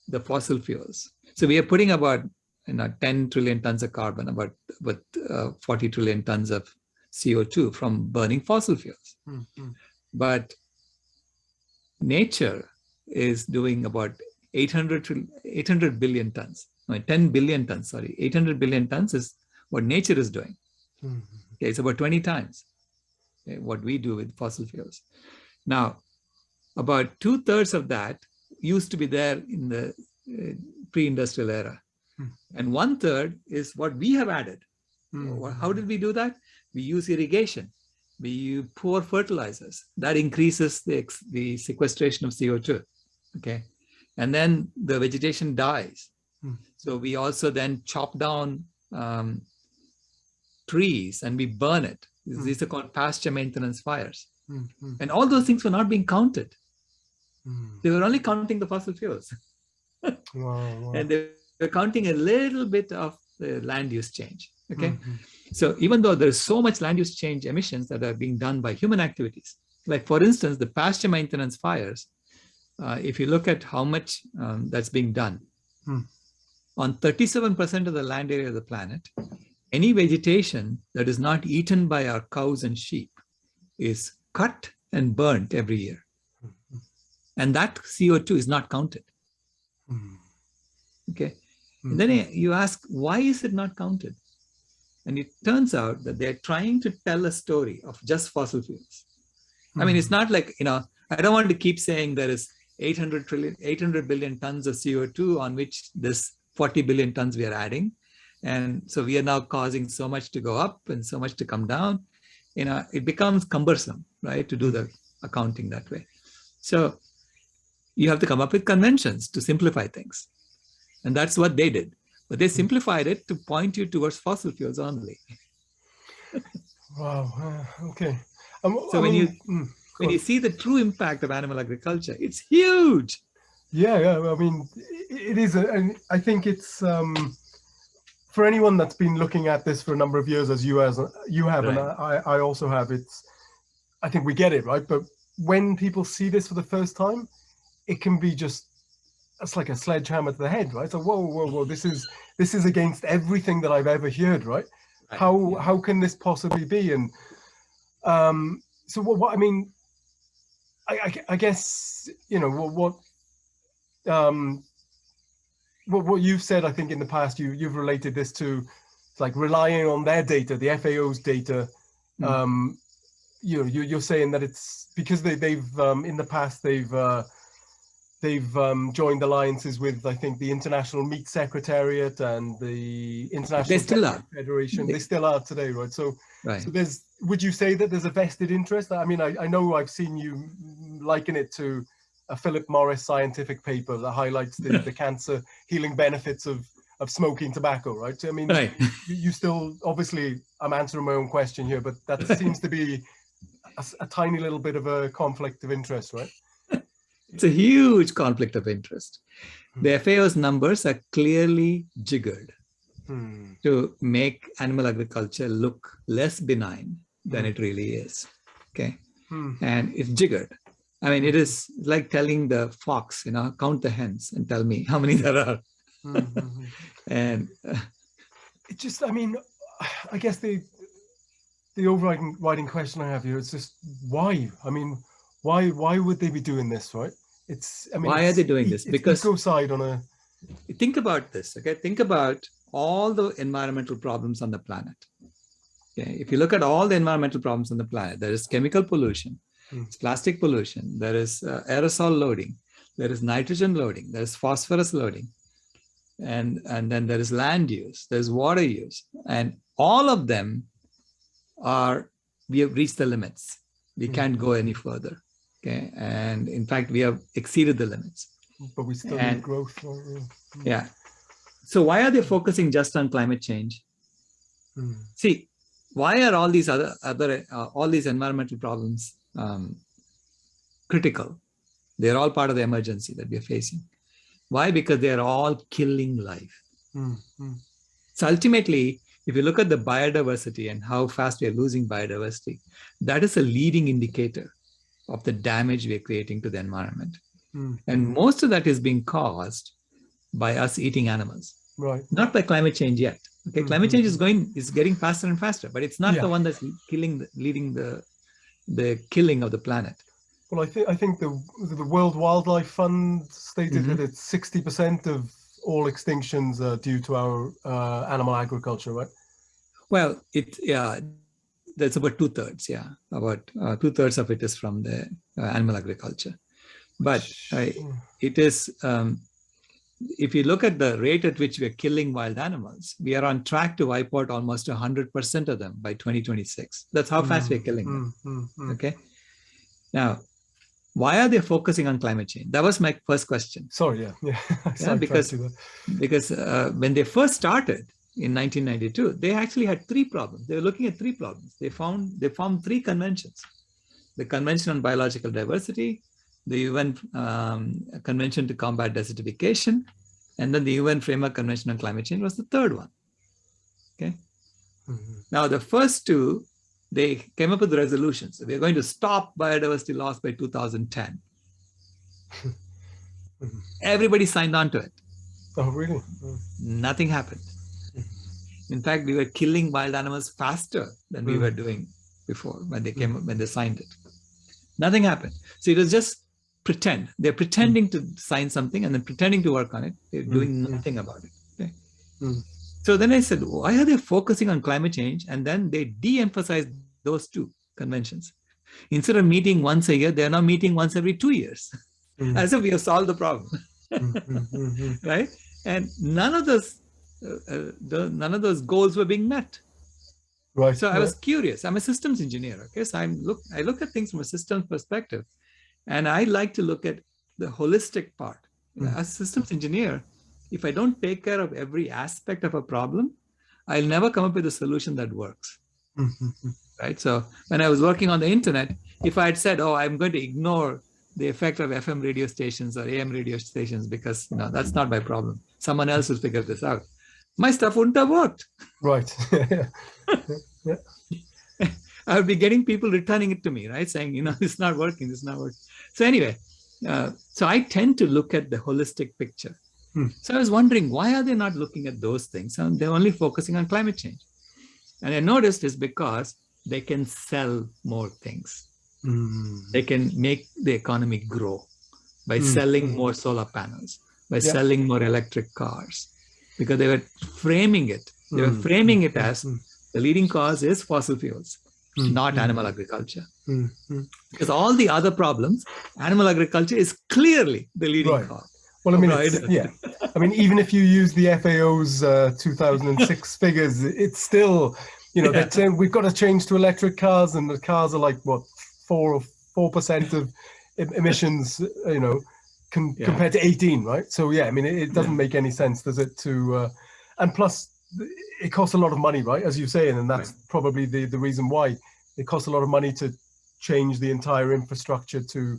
the fossil fuels. So we are putting about you know, 10 trillion tons of carbon, about, about uh, 40 trillion tons of CO2 from burning fossil fuels. Mm -hmm. But nature is doing about 800, 800 billion tons, no, 10 billion tons, sorry, 800 billion tons is what nature is doing. Mm -hmm. okay, it's about 20 times okay, what we do with fossil fuels. Now, about two thirds of that used to be there in the uh, pre-industrial era. Mm -hmm. And one third is what we have added. Mm -hmm. How did we do that? We use irrigation we pour fertilizers that increases the, the sequestration of CO2 okay and then the vegetation dies hmm. so we also then chop down um, trees and we burn it hmm. these are called pasture maintenance fires hmm. hmm. and all those things were not being counted they were only counting the fossil fuels [laughs] wow, wow. and they were counting a little bit of the land use change okay -hmm. So even though there's so much land use change emissions that are being done by human activities, like for instance, the pasture maintenance fires, uh, if you look at how much um, that's being done, hmm. on 37% of the land area of the planet, any vegetation that is not eaten by our cows and sheep is cut and burnt every year. Hmm. And that CO2 is not counted. Hmm. Okay. And then you ask, why is it not counted? And it turns out that they're trying to tell a story of just fossil fuels. Mm. I mean, it's hmm. not like, you know, I don't want to keep saying there is 800 trillion, 800 billion tons of CO2 on which this 40 billion tons we are adding. And so we are now causing so much to go up and so much to come down. You know, it becomes cumbersome, right, to do the accounting that way. So you have to come up with conventions to simplify things. And that's what they did. But they simplified it to point you towards fossil fuels only. [laughs] wow. Uh, okay. Um, so I when mean, you mm, when you see the true impact of animal agriculture, it's huge. Yeah, yeah. I mean, it is, a, and I think it's um, for anyone that's been looking at this for a number of years, as you as you have, right. and I, I also have. It's, I think we get it right, but when people see this for the first time, it can be just that's like a sledgehammer to the head, right? So whoa, whoa, whoa, this is this is against everything that I've ever heard, right? right. How yeah. how can this possibly be? And um, so what, what I mean, I, I, I, guess you know what what um what what you've said. I think in the past you you've related this to like relying on their data, the FAO's data. Mm. Um, you know, you, you're saying that it's because they they've um, in the past they've uh, they've um, joined alliances with, I think, the International Meat Secretariat and the International they. Federation. They, they, still are today, right? So, right. so there's. Would you say that there's a vested interest? I mean, I, I know I've seen you liken it to a Philip Morris scientific paper that highlights the, the [laughs] cancer healing benefits of of smoking tobacco, right? I mean, right. you, you, still obviously I'm answering my own question here, but that [laughs] seems to be a, a tiny little bit of a conflict of interest, right? It's a huge conflict of interest. The hmm. FAO's numbers are clearly jiggered hmm. to make animal agriculture look less benign than hmm. it really is. Okay. Hmm. And it's jiggered. I mean, it is like telling the fox, you know, count the hens and tell me how many there are. Hmm, hmm, [laughs] and uh, it just, I mean, I guess the the overriding question I have here is just why? I mean, why why would they be doing this, right? It's I mean, why are they doing this? Because side on a. Think about this, okay? Think about all the environmental problems on the planet. Okay, if you look at all the environmental problems on the planet, there is chemical pollution, mm. plastic pollution, there is uh, aerosol loading, there is nitrogen loading, there is phosphorus loading, and and then there is land use, there's water use, and all of them are we have reached the limits. We mm. can't go any further. Okay, and in fact, we have exceeded the limits. But we still and, need growth. Yeah. So why are they focusing just on climate change? Mm. See, why are all these other other uh, all these environmental problems um, critical? They're all part of the emergency that we're facing. Why? Because they're all killing life. Mm. So ultimately, if you look at the biodiversity and how fast we are losing biodiversity, that is a leading indicator of the damage we are creating to the environment. Mm. And most of that is being caused by us eating animals, right? Not by climate change yet. Okay, mm -hmm. climate change is going is getting faster and faster, but it's not yeah. the one that's killing, the, leading the the killing of the planet. Well, I think I think the the World Wildlife Fund stated mm -hmm. that it's sixty percent of all extinctions are due to our uh, animal agriculture, right? Well, it yeah, that's about two thirds. Yeah, about uh, two thirds of it is from the uh, animal agriculture, but it is. Um, if you look at the rate at which we're killing wild animals, we are on track to wipe out almost 100% of them by 2026. That's how fast mm, we're killing them. Mm, mm, mm, okay. Now, why are they focusing on climate change? That was my first question. Sorry, yeah. Yeah, [laughs] yeah because, because uh, when they first started in 1992, they actually had three problems. They were looking at three problems. They found, they found three conventions. The Convention on Biological Diversity, the UN um, Convention to Combat Desertification, and then the UN Framework Convention on Climate Change was the third one. Okay. Mm -hmm. Now, the first two, they came up with the resolutions. So we're going to stop biodiversity loss by 2010. [laughs] Mm-hmm. Everybody signed on to it. Oh, really? Mm. Nothing happened. In fact, we were killing wild animals faster than we mm. were doing before when they came when they signed it. Nothing happened. So it was just pretend. They're pretending mm. to sign something and then pretending to work on it. They're doing mm. nothing about it. Okay? Mm. So then I said, why are they focusing on climate change? And then they de-emphasize those two conventions. Instead of meeting once a year, they're now meeting once every two years, hmm. [laughs] as if we have solved the problem, hmm, hmm, [laughs] right? And none of those, uh, the, none of those goals were being met. Right. So I was curious. I'm a systems engineer. Okay, so I'm look. I look at things from a systems perspective. And I like to look at the holistic part. Mm -hmm. As systems engineer, if I don't take care of every aspect of a problem, I'll never come up with a solution that works. Mm -hmm. Right. So when I was working on the internet, if I had said, oh, I'm going to ignore the effect of FM radio stations or AM radio stations because you know that's not my problem. Someone else will figure this out. My stuff wouldn't have worked. Right. yeah. I would be getting people returning it to me, right? Saying, you know, [laughs] it's not working, it's not working. So anyway, uh, so I tend to look at the holistic picture. Hmm. So I was wondering, why are they not looking at those things? And they're only focusing on climate change. And I noticed is because they can sell more things. Mm. They can make the economy grow by mm. selling more solar panels, by yeah. selling more electric cars, because they were framing it. They were hmm. framing it as hmm. the leading cause is fossil fuels mm. not animal agriculture. Because all the other problems, animal agriculture is clearly the leading right. cause. Well, I mean, yeah. [laughs] I mean, even if you use the FAO's uh, 2006 [laughs] figures, it's still, you know, yeah. saying we've got to change to electric cars, and the cars are like what four or four percent of emissions, you know, yeah. compared to 18, right? So yeah, I mean, it, it doesn't yeah. make any sense, does it? To uh, and plus, it costs a lot of money, right? As you say, and that's right. probably the, the reason why it costs a lot of money to change the entire infrastructure to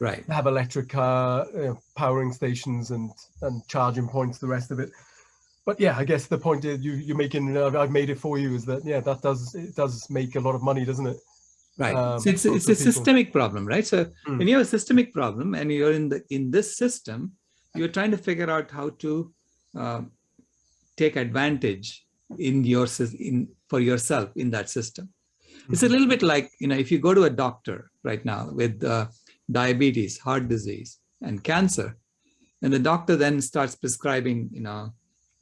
right. have electric car uh, powering stations and and charging points, the rest of it. But yeah, I guess the point is you you're making. I've made it for you. Is that yeah? That does it does make a lot of money, doesn't it? Right. Um, so it's it's a people. systemic problem, right? So mm. when you have a systemic problem and you're in the in this system, you're trying to figure out how to uh, take advantage in your in for yourself in that system. It's a little bit like, you know, if you go to a doctor right now with uh, diabetes, heart disease, and cancer, and the doctor then starts prescribing, you know,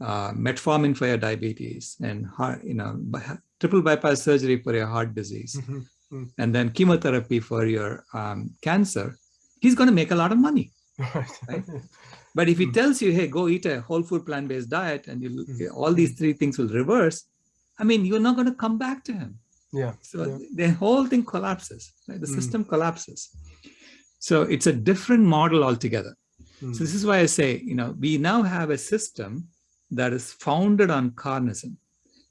uh, metformin for your diabetes and heart, you know, triple bypass surgery for your heart disease, mm -hmm. And then chemotherapy for your um, cancer, he's going to make a lot of money. [laughs] Right. But if he hmm. tells you, hey, go eat a whole food plant-based diet and you, mm. all these three things will reverse, I mean, you're not going to come back to him. Yeah. So yeah. the whole thing collapses, right? The mm. system collapses. So it's a different model altogether. Mm. So this is why I say, you know, we now have a system that is founded on carnism.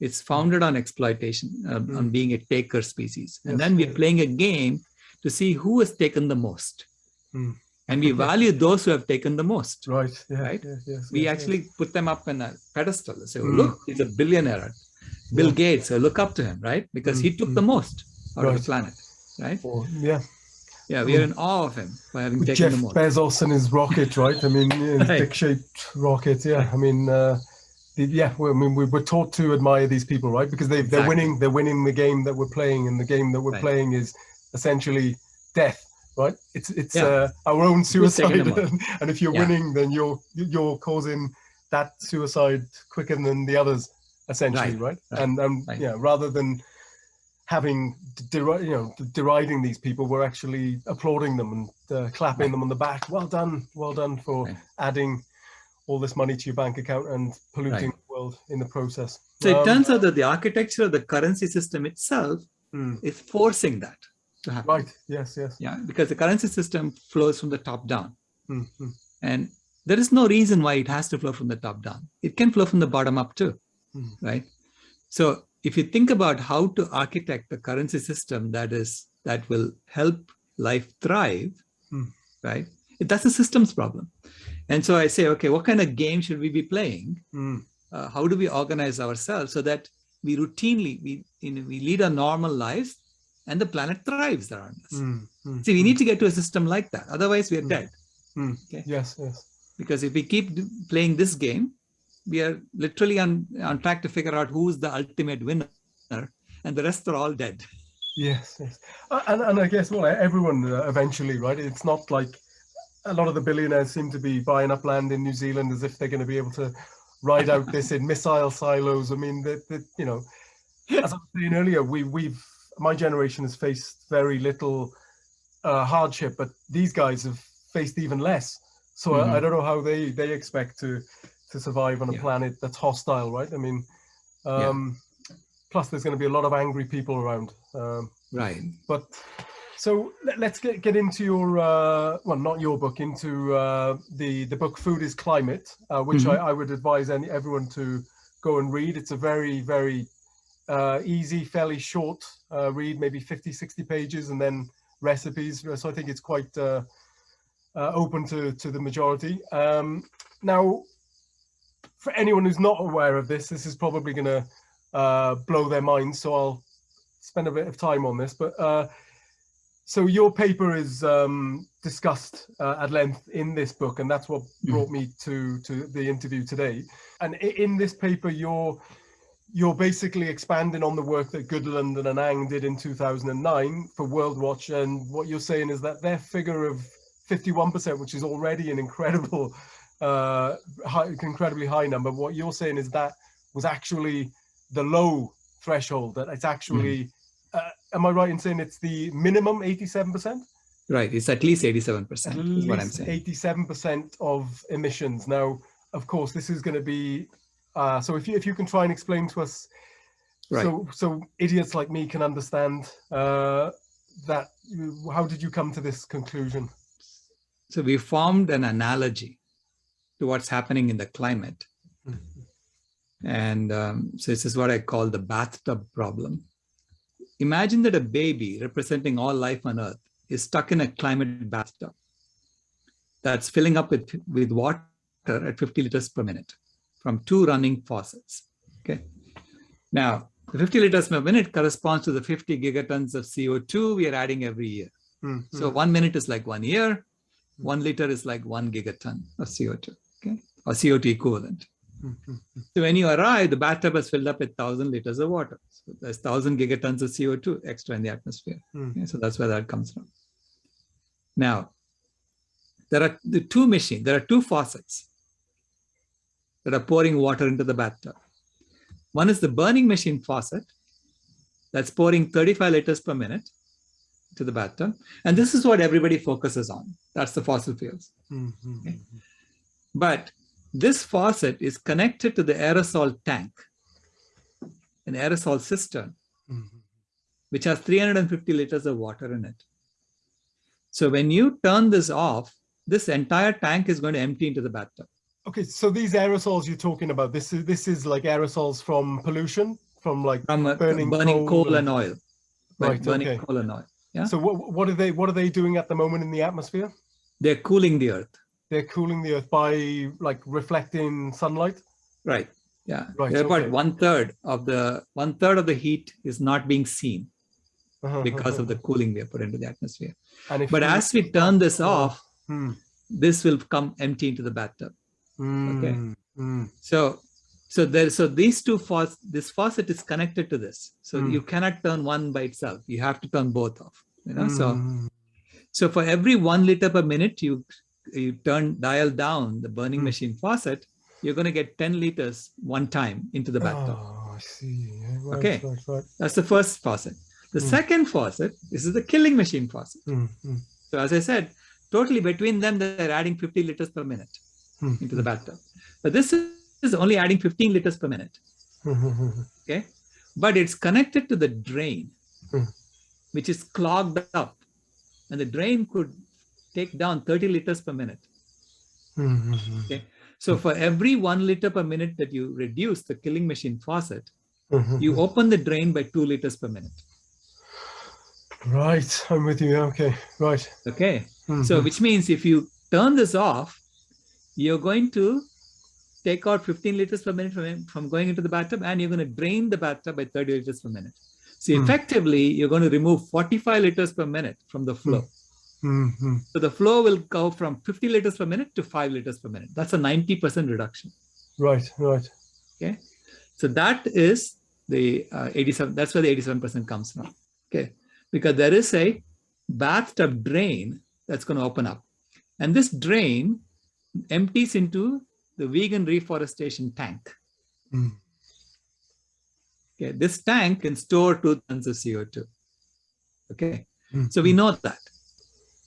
It's founded on exploitation, uh, mm. on being a taker species. And yes, then we're playing a game to see who has taken the most. Mm. And we [laughs] value those who have taken the most. Right. Yeah, right. Yes, yes, we actually put them up in a pedestal. Say, oh, look, he's a billionaire. Bill Gates, I look up to him, right? Because he took the most out right. of the planet, right? yeah. Yeah, we are in awe of him by having taken Jeff the most. Bezos and his rocket, right? I mean, [laughs] his right. dick-shaped rocket. Yeah, I mean, uh, yeah. I mean, we, are taught to admire these people, right? Because they they're winning. They're winning the game that we're playing, and the game that we're right. playing is essentially death, right? It's it's yeah. uh, our own suicide, [laughs] and if you're yeah. winning, then you're you're causing that suicide quicker than the others essentially, right? right? And um, yeah, rather than having you know deriding these people, we're actually applauding them and uh, clapping them on the back. Well done, well done for adding all this money to your bank account and polluting the world in the process. So um, it turns out that the architecture of the currency system itself mm. is forcing that to happen. Right. Yes. Yes. Yeah, because the currency system flows from the top down, mm -hmm. and there is no reason why it has to flow from the top down. It can flow from the bottom up too mm. right? So if you think about how to architect the currency system that is that will help life thrive, mm. right? That's a systems problem. And so I say, okay, what kind of game should we be playing? Mm. Uh, how do we organize ourselves so that we routinely, we, you know, we lead our normal lives and the planet thrives around us. Mm, mm, See, we need to get to a system like that. Otherwise, we are dead. Okay? Yes, yes. Because if we keep playing this game, we are literally on, on track to figure out who's the ultimate winner and the rest are all dead. Yes, yes. Uh, and, and I guess, well, everyone uh, eventually, right? It's not like a lot of the billionaires seem to be buying up land in New Zealand as if they're going to be able to ride out this in missile silos. I mean, that you know, as I was saying earlier, we, we've, my generation has faced very little uh, hardship, but these guys have faced even less. So mm -hmm. I, I, don't know how they, they expect to to survive on a yeah. planet that's hostile, right? I mean, um, yeah. plus there's going to be a lot of angry people around. Um, right. But so let, us get, get into your, uh, well, not your book, into uh, the, the book Food is Climate, uh, which mm -hmm. I, I, would advise any, everyone to go and read. It's a very, very uh, easy, fairly short uh, read, maybe 50, 60 pages, and then recipes. So I think it's quite uh, open to, to the majority. Um, now, for anyone who's not aware of this, this is probably going to uh, blow their minds. So I'll spend a bit of time on this. But uh, so your paper is um, discussed uh, at length in this book, and that's what mm. brought me to to the interview today. And in this paper, you're you're basically expanding on the work that Goodland and Anhang did in 2009 for World Watch. And what you're saying is that their figure of 51%, which is already an incredible uh, high, incredibly high number. What you're saying is that was actually the low threshold, that it's actually, mm. Am I right in saying it's the minimum 87%? Right, it's at least 87% at is what I'm saying. 87% of emissions. Now, of course, this is going to be, uh, so if you, if you can try and explain to us, right. so, so idiots like me can understand uh, that, how did you come to this conclusion? So we formed an analogy to what's happening in the climate. Mm -hmm. And um, so this is what I call the bathtub problem. Imagine that a baby representing all life on earth is stuck in a climate bathtub. that's filling up with, with water at 50 liters per minute from two running faucets. Okay. Now, the 50 liters per minute corresponds to the 50 gigatons of CO2 we are adding every year. Mm -hmm. So one minute is like one year, one liter is like one gigaton of CO2, okay, or CO2 equivalent. -hmm. So when you arrive, the bathtub is filled up with 1,000 liters of water. So there's 1,000 gigatons of CO2 extra in the atmosphere. Mm. Okay? So that's where that comes from. Now, there are the two machines, there are two faucets that are pouring water into the bathtub. One is the burning machine faucet that's pouring 35 liters per minute to the bathtub. And this is what everybody focuses on. That's the fossil fuels. Mm -hmm. okay? But this faucet is connected to the aerosol tank, an aerosol cistern, mm -hmm. which has 350 liters of water in it. So when you turn this off, this entire tank is going to empty into the bathtub. Okay, so these aerosols you're talking about, this is this is like aerosols from pollution, from like from uh, burning, burning coal, coal and, and oil, right? Burning okay. coal and oil. Yeah. So what what are they what are they doing at the moment in the atmosphere? They're cooling the earth. They're cooling the earth by like reflecting sunlight. Right. Yeah. Right. They're okay. about one third of the one third of the heat is not being seen uh -huh, because uh -huh. of the cooling we put into the atmosphere. And if but as we turn this off, hmm. this will come empty into the bathtub. Mm, okay. Mm. So, so there, so these two faucets, this faucet is connected to this. So mm. you cannot turn one by itself. You have to turn both off. You know, so, hmm. so for every one liter per minute, you you turn dial down the burning hmm. machine faucet, you're going to get 10 liters one time into the bathtub. Oh, I see. Right, okay, right, right. that's the first faucet. The mm. second faucet, this is the killing machine faucet. Mm. So as I said, totally between them, they're adding 50 liters per minute hmm. into the bathtub. But this is only adding 15 liters per minute. okay, but it's connected to the drain, hmm. which is clogged up, and the drain could take down 30 liters per minute. okay, so for every one liter per minute that you reduce the killing machine faucet, you open the drain by two liters per minute. Right, I'm with you. Okay, right. Okay, mm -hmm. so which means if you turn this off, you're going to take out 15 liters per minute from, from going into the bathtub and you're going to drain the bathtub by 30 liters per minute. So hmm. effectively, you're going to remove 45 liters per minute from the flow. Mm -hmm. So the flow will go from 50 liters per minute to 5 liters per minute. That's a 90% reduction. Right, right. Okay. So that is the uh, 87, that's where the 87% comes from. Okay. Because there is a bathtub drain that's going to open up. And this drain empties into the vegan reforestation tank. Mm. Okay, this tank can store two tons of CO2. Okay, mm. so we know that.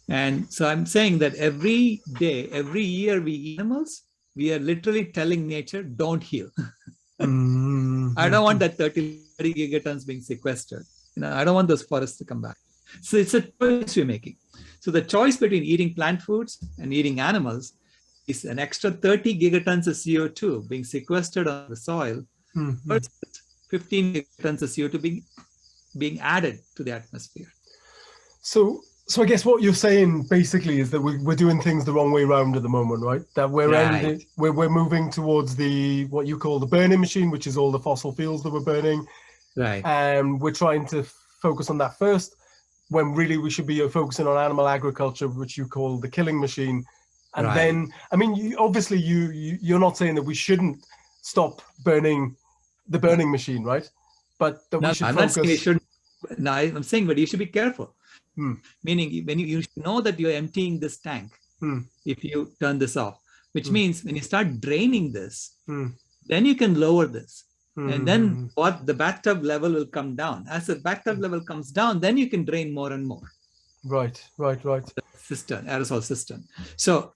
And so I'm saying that every day, every year we eat animals, we are literally telling nature, don't heal. [laughs] mm. I don't want that 30, 30 gigatons being sequestered. You know, I don't want those forests to come back. So it's a choice we're making. So the choice between eating plant foods and eating animals is an extra 30 gigatons of CO2 being sequestered on the soil mm -hmm. versus 15 gigatons of CO2 being, being added to the atmosphere. So, so I guess what you're saying basically is that we're, we're doing things the wrong way around at the moment, right? That we're, right. ending, we're, we're moving towards the, what you call the burning machine, which is all the fossil fuels that we're burning. Right. And we're trying to focus on that first, when really we should be focusing on animal agriculture, which you call the killing machine, and right. then i mean you, obviously you, you you're not saying that we shouldn't stop burning the burning machine right but that no, we should I'm focus... not saying you should no i'm saying but you should be careful hmm. meaning when you, you know that you're emptying this tank hmm. if you turn this off which hmm. means when you start draining this hmm. then you can lower this and then hmm. what the bathtub level will come down as the bathtub level comes down then you can drain more and more right right right cistern aerosol cistern so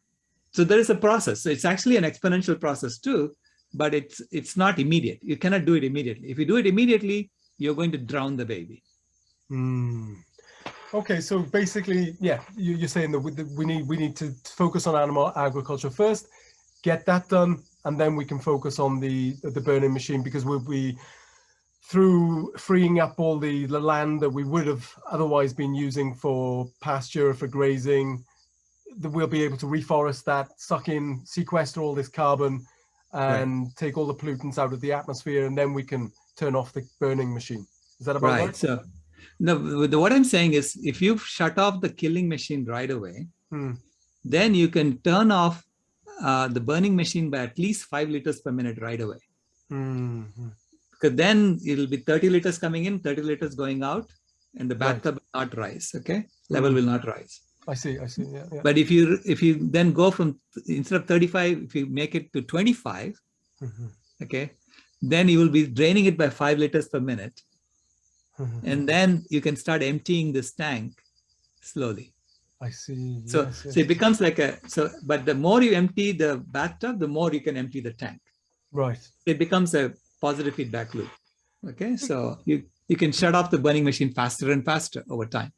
so there is a process. So it's actually an exponential process too, but it's it's not immediate. You cannot do it immediately. If you do it immediately, you're going to drown the baby. Mm. Okay, so basically, yeah, you're saying that we need we need to focus on animal agriculture first, get that done, and then we can focus on the the burning machine because we'll be through freeing up all the, the land that we would have otherwise been using for pasture, for grazing, that we'll be able to reforest that, suck in, sequester all this carbon and right. take all the pollutants out of the atmosphere, and then we can turn off the burning machine. Is that about right? right? So, no, what I'm saying is if you shut off the killing machine right away, hmm. then you can turn off uh, the burning machine by at least five liters per minute right away. Mm -hmm. Because then it'll be 30 liters coming in, 30 liters going out, and the bathtub right. will not rise, okay? Mm -hmm. Level will not rise. I see, I see, yeah, yeah, But if you if you then go from, instead of 35, if you make it to 25, mm -hmm. okay, then you will be draining it by five liters per minute. Mm-hmm. And then you can start emptying this tank slowly. I see. So, yes, yes. so it becomes like a, so, but the more you empty the bathtub, the more you can empty the tank. Right. It becomes a positive feedback loop. Okay. So you, you can shut off the burning machine faster and faster over time.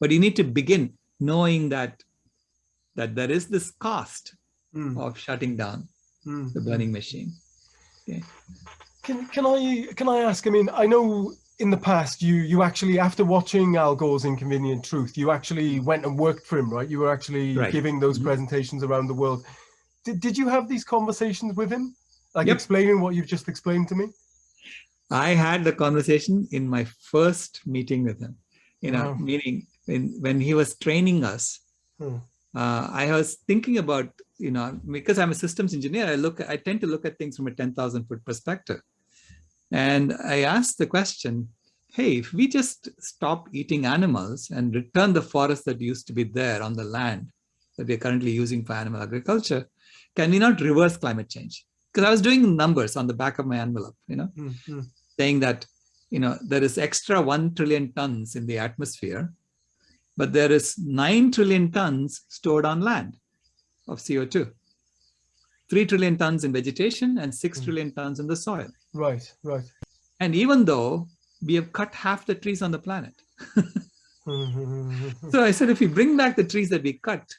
But you need to begin knowing that, that there is this cost mm. of shutting down mm. the burning machine. Okay. Can, can I, can I ask, I mean, I know in the past, you you actually, after watching Al Gore's Inconvenient Truth, you actually went and worked for him, right? You were actually right. giving those mm -hmm. presentations around the world. Did, did you have these conversations with him? Like yep. explaining what you've just explained to me? I had the conversation in my first meeting with him, you know, wow. meaning when, when he was training us, hmm. uh, I was thinking about, you know, because I'm a systems engineer, I look, I tend to look at things from a 10,000 foot perspective. And I asked the question, hey, if we just stop eating animals and return the forest that used to be there on the land that we're currently using for animal agriculture, can we not reverse climate change? Because I was doing numbers on the back of my envelope, you know, mm -hmm. saying that, you know, there is extra 1 trillion tons in the atmosphere, but there is 9 trillion tons stored on land of CO2. 3 trillion tons in vegetation and 6 mm. trillion tons in the soil. Right, right. And even though we have cut half the trees on the planet. [laughs] so I said, if we bring back the trees that we cut,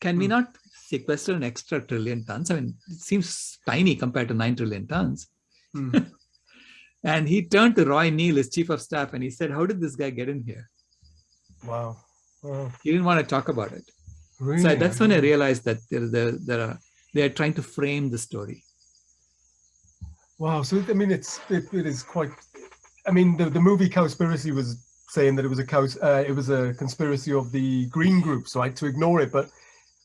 can we hmm. not sequester an extra trillion tons? I mean, it seems tiny compared to 9 trillion tons. Mm. [laughs] and he turned to Roy Neel, his chief of staff, and he said, how did this guy get in here? Wow. wow. He didn't want to talk about it. Really? So that's when I realized that there, there, there are they're trying to frame the story. Wow. So, I mean, it's, it, it is quite, I mean, the, the movie Cowspiracy was saying that it was a cows, uh, it was a conspiracy of the green groups, right? To ignore it. But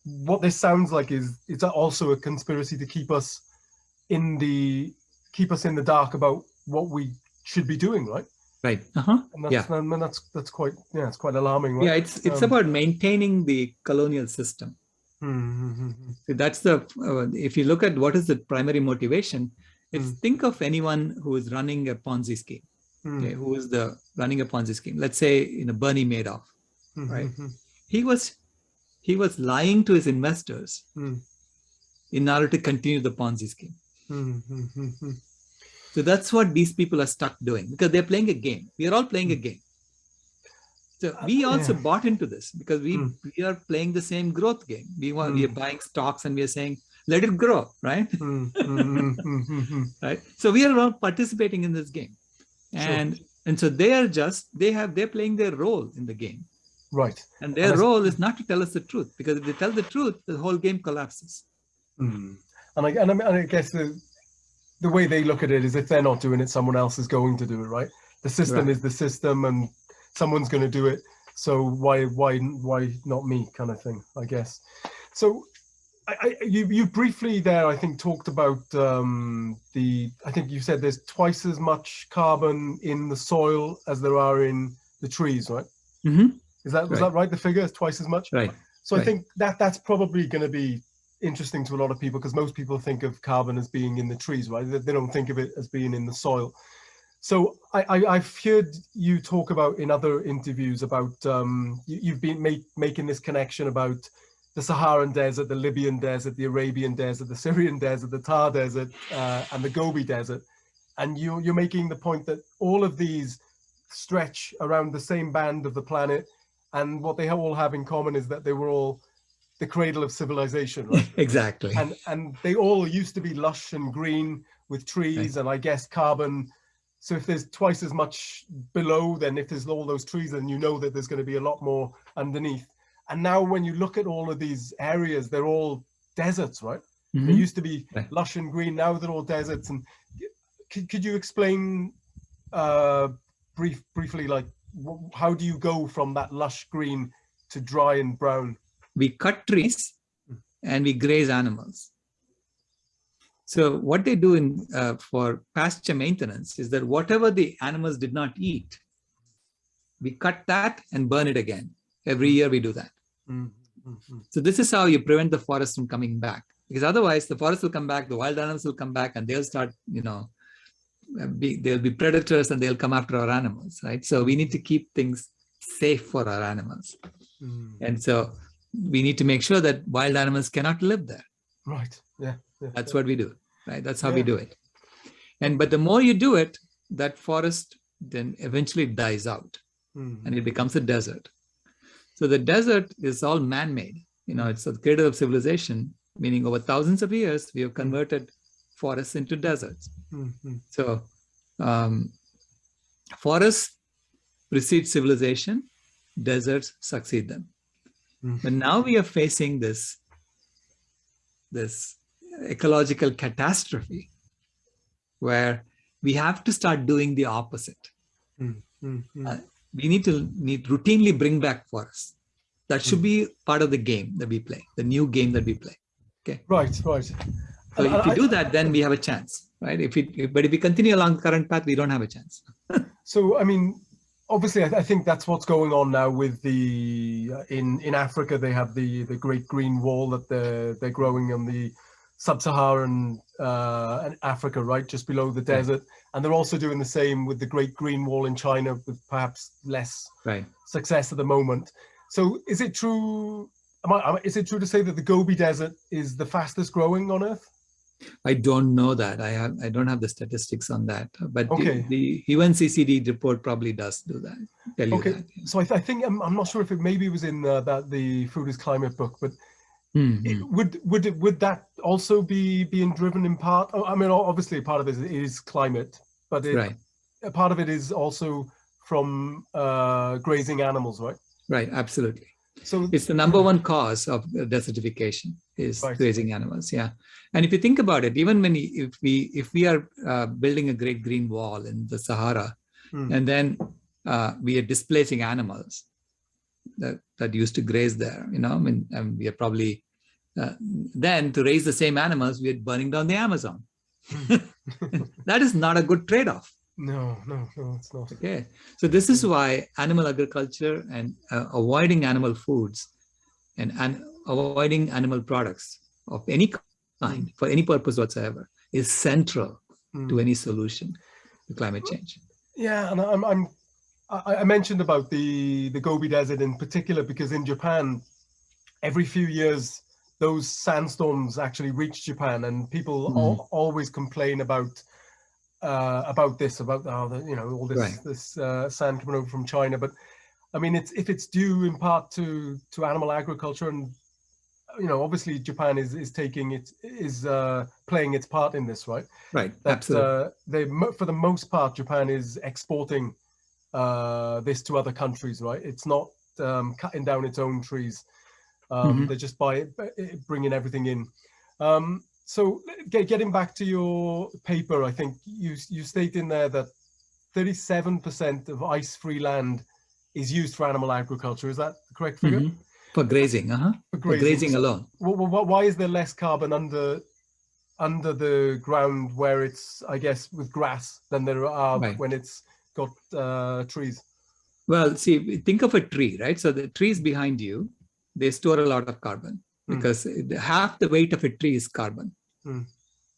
what this sounds like is it's also a conspiracy to keep us in the, keep us in the dark about what we should be doing, right? Right. Uh-huh. And that's, yeah. And that's that's quite yeah, it's quite alarming. Right? Yeah, it's it's um, about maintaining the colonial system. Mm -hmm. So that's the, uh, if you look at what is the primary motivation, it's mm. think of anyone who is running a Ponzi scheme, mm. okay, who is the running a Ponzi scheme. Let's say, you know, Bernie Madoff, mm -hmm. right? He was, he was lying to his investors mm. in order to continue the Ponzi scheme. -hmm. So that's what these people are stuck doing because they're playing a game. We are all playing a game. So we also yeah. bought into this because we, mm. we are playing the same growth game. We want, mm. we are buying stocks and we are saying, let it grow, right? Mm, mm, mm, mm. right. So we are all participating in this game. And, sure. and so they are just, they have, they're playing their role in the game. Right. And their and role is not to tell us the truth because if they tell the truth, the whole game collapses. Mm. And, I, and, I, and I guess the, the way they look at it is if they're not doing it, someone else is going to do it, right? The system right. is the system and someone's going to do it so why why why not me kind of thing i guess so I, you you briefly there I think talked about um, the I think you said there's twice as much carbon in the soil as there are in the trees right mm -hmm. is that was right. that right the figure is twice as much right so right. I think that that's probably going to be interesting to a lot of people because most people think of carbon as being in the trees right they, they don't think of it as being in the soil so I, I, have heard you talk about in other interviews about um, you, have been make, making this connection about the Saharan desert, the Libyan desert, the Arabian desert, the Syrian desert, the Thar desert, uh, and the Gobi desert. And you, you're making the point that all of these stretch around the same band of the planet. And what they all have in common is that they were all the cradle of civilization, right? [laughs] exactly. And, and they all used to be lush and green with trees right. and I guess carbon so if there's twice as much below, then if there's all those trees, then you know that there's going to be a lot more underneath. And now when you look at all of these areas, they're all deserts, right? Mm -hmm. They used to be lush and green. Now they're all deserts. And could, could you explain uh, brief, briefly, like how do you go from that lush green to dry and brown? We cut trees hmm. and we graze animals. So what they do in uh, for pasture maintenance is that whatever the animals did not eat, we cut that and burn it again. Every year we do that. Mm -hmm. So this is how you prevent the forest from coming back. Because otherwise the forest will come back, the wild animals will come back and they'll start, you know, be, they'll be predators and they'll come after our animals, right? So we need to keep things safe for our animals. Mm. And so we need to make sure that wild animals cannot live there. Right. Yeah. yeah That's what we do, right? That's how yeah. we do it. And but the more you do it, that forest then eventually dies out mm. and it becomes a desert. So the desert is all man-made. You know, it's the cradle of civilization, meaning over thousands of years, we have converted forests into deserts. Mm -hmm. So um, forests precede civilization, deserts succeed them. Mm -hmm. But now we are facing this, this ecological catastrophe where we have to start doing the opposite. Mm -hmm. uh, we need to need routinely bring back for us. That should mm. be part of the game that we play, the new game that we play. Okay. Right, right. So if we do that, then we have a chance, right? If we, but if we continue along the current path, we don't have a chance. [laughs] so, I mean, obviously, I, think that's what's going on now with the uh, in in Africa. They have the the Great Green Wall that they're they're growing on the sub-Saharan uh, Africa, right, just below the desert, right. And they're also doing the same with the Great Green Wall in China, with perhaps less right. success at the moment. So, is it true? Am I, is it true to say that the Gobi Desert is the fastest growing on Earth? I don't know that. I have I don't have the statistics on that. But okay. the, the UNCCD report probably does do that. Tell okay. That. So I, th I think I'm, I'm, not sure if it maybe was in uh, that the Food is Climate book, but mm -hmm. would would would that also be being driven in part? Oh, I mean, obviously part of it is climate, but it, right. a part of it is also from uh, grazing animals, right? Right. Absolutely. So it's the number one cause of desertification is right. grazing animals. Yeah. And if you think about it, even when if we if we are uh, building a great green wall in the Sahara, hmm. and then uh, we are displacing animals that, that used to graze there, you know, I mean, we are probably uh, then to raise the same animals, we are burning down the Amazon. Hmm. [laughs] that is not a good trade-off. No, no, no, it's not. Okay, so this is why animal agriculture and uh, avoiding animal foods and, and avoiding animal products of any kind mm. for any purpose whatsoever is central mm. to any solution to climate change. Yeah, and I'm, I'm I mentioned about the the Gobi Desert in particular because in Japan, every few years those sandstorms actually reach Japan, and people mm. al always complain about uh, about this, about oh, the, you know all this right. this uh, sand coming over from China. But I mean, it's if it's due in part to to animal agriculture, and you know, obviously Japan is is taking it is uh, playing its part in this, right? Right. That, Absolutely. Uh, they for the most part, Japan is exporting uh, this to other countries, right? It's not um, cutting down its own trees. Um, mm -hmm. They're just by bringing everything in. Um, so get, getting back to your paper, I think you, you state in there that 37% of ice-free land is used for animal agriculture. Is that the correct figure? Mm -hmm. For grazing, uh-huh. For, for grazing, alone. Why is there less carbon under under the ground where it's, I guess, with grass than there are right. when it's got uh, trees? Well, see, think of a tree, right? So the trees behind you, they store a lot of carbon hmm. because mm. half the weight of a tree is carbon. Mm.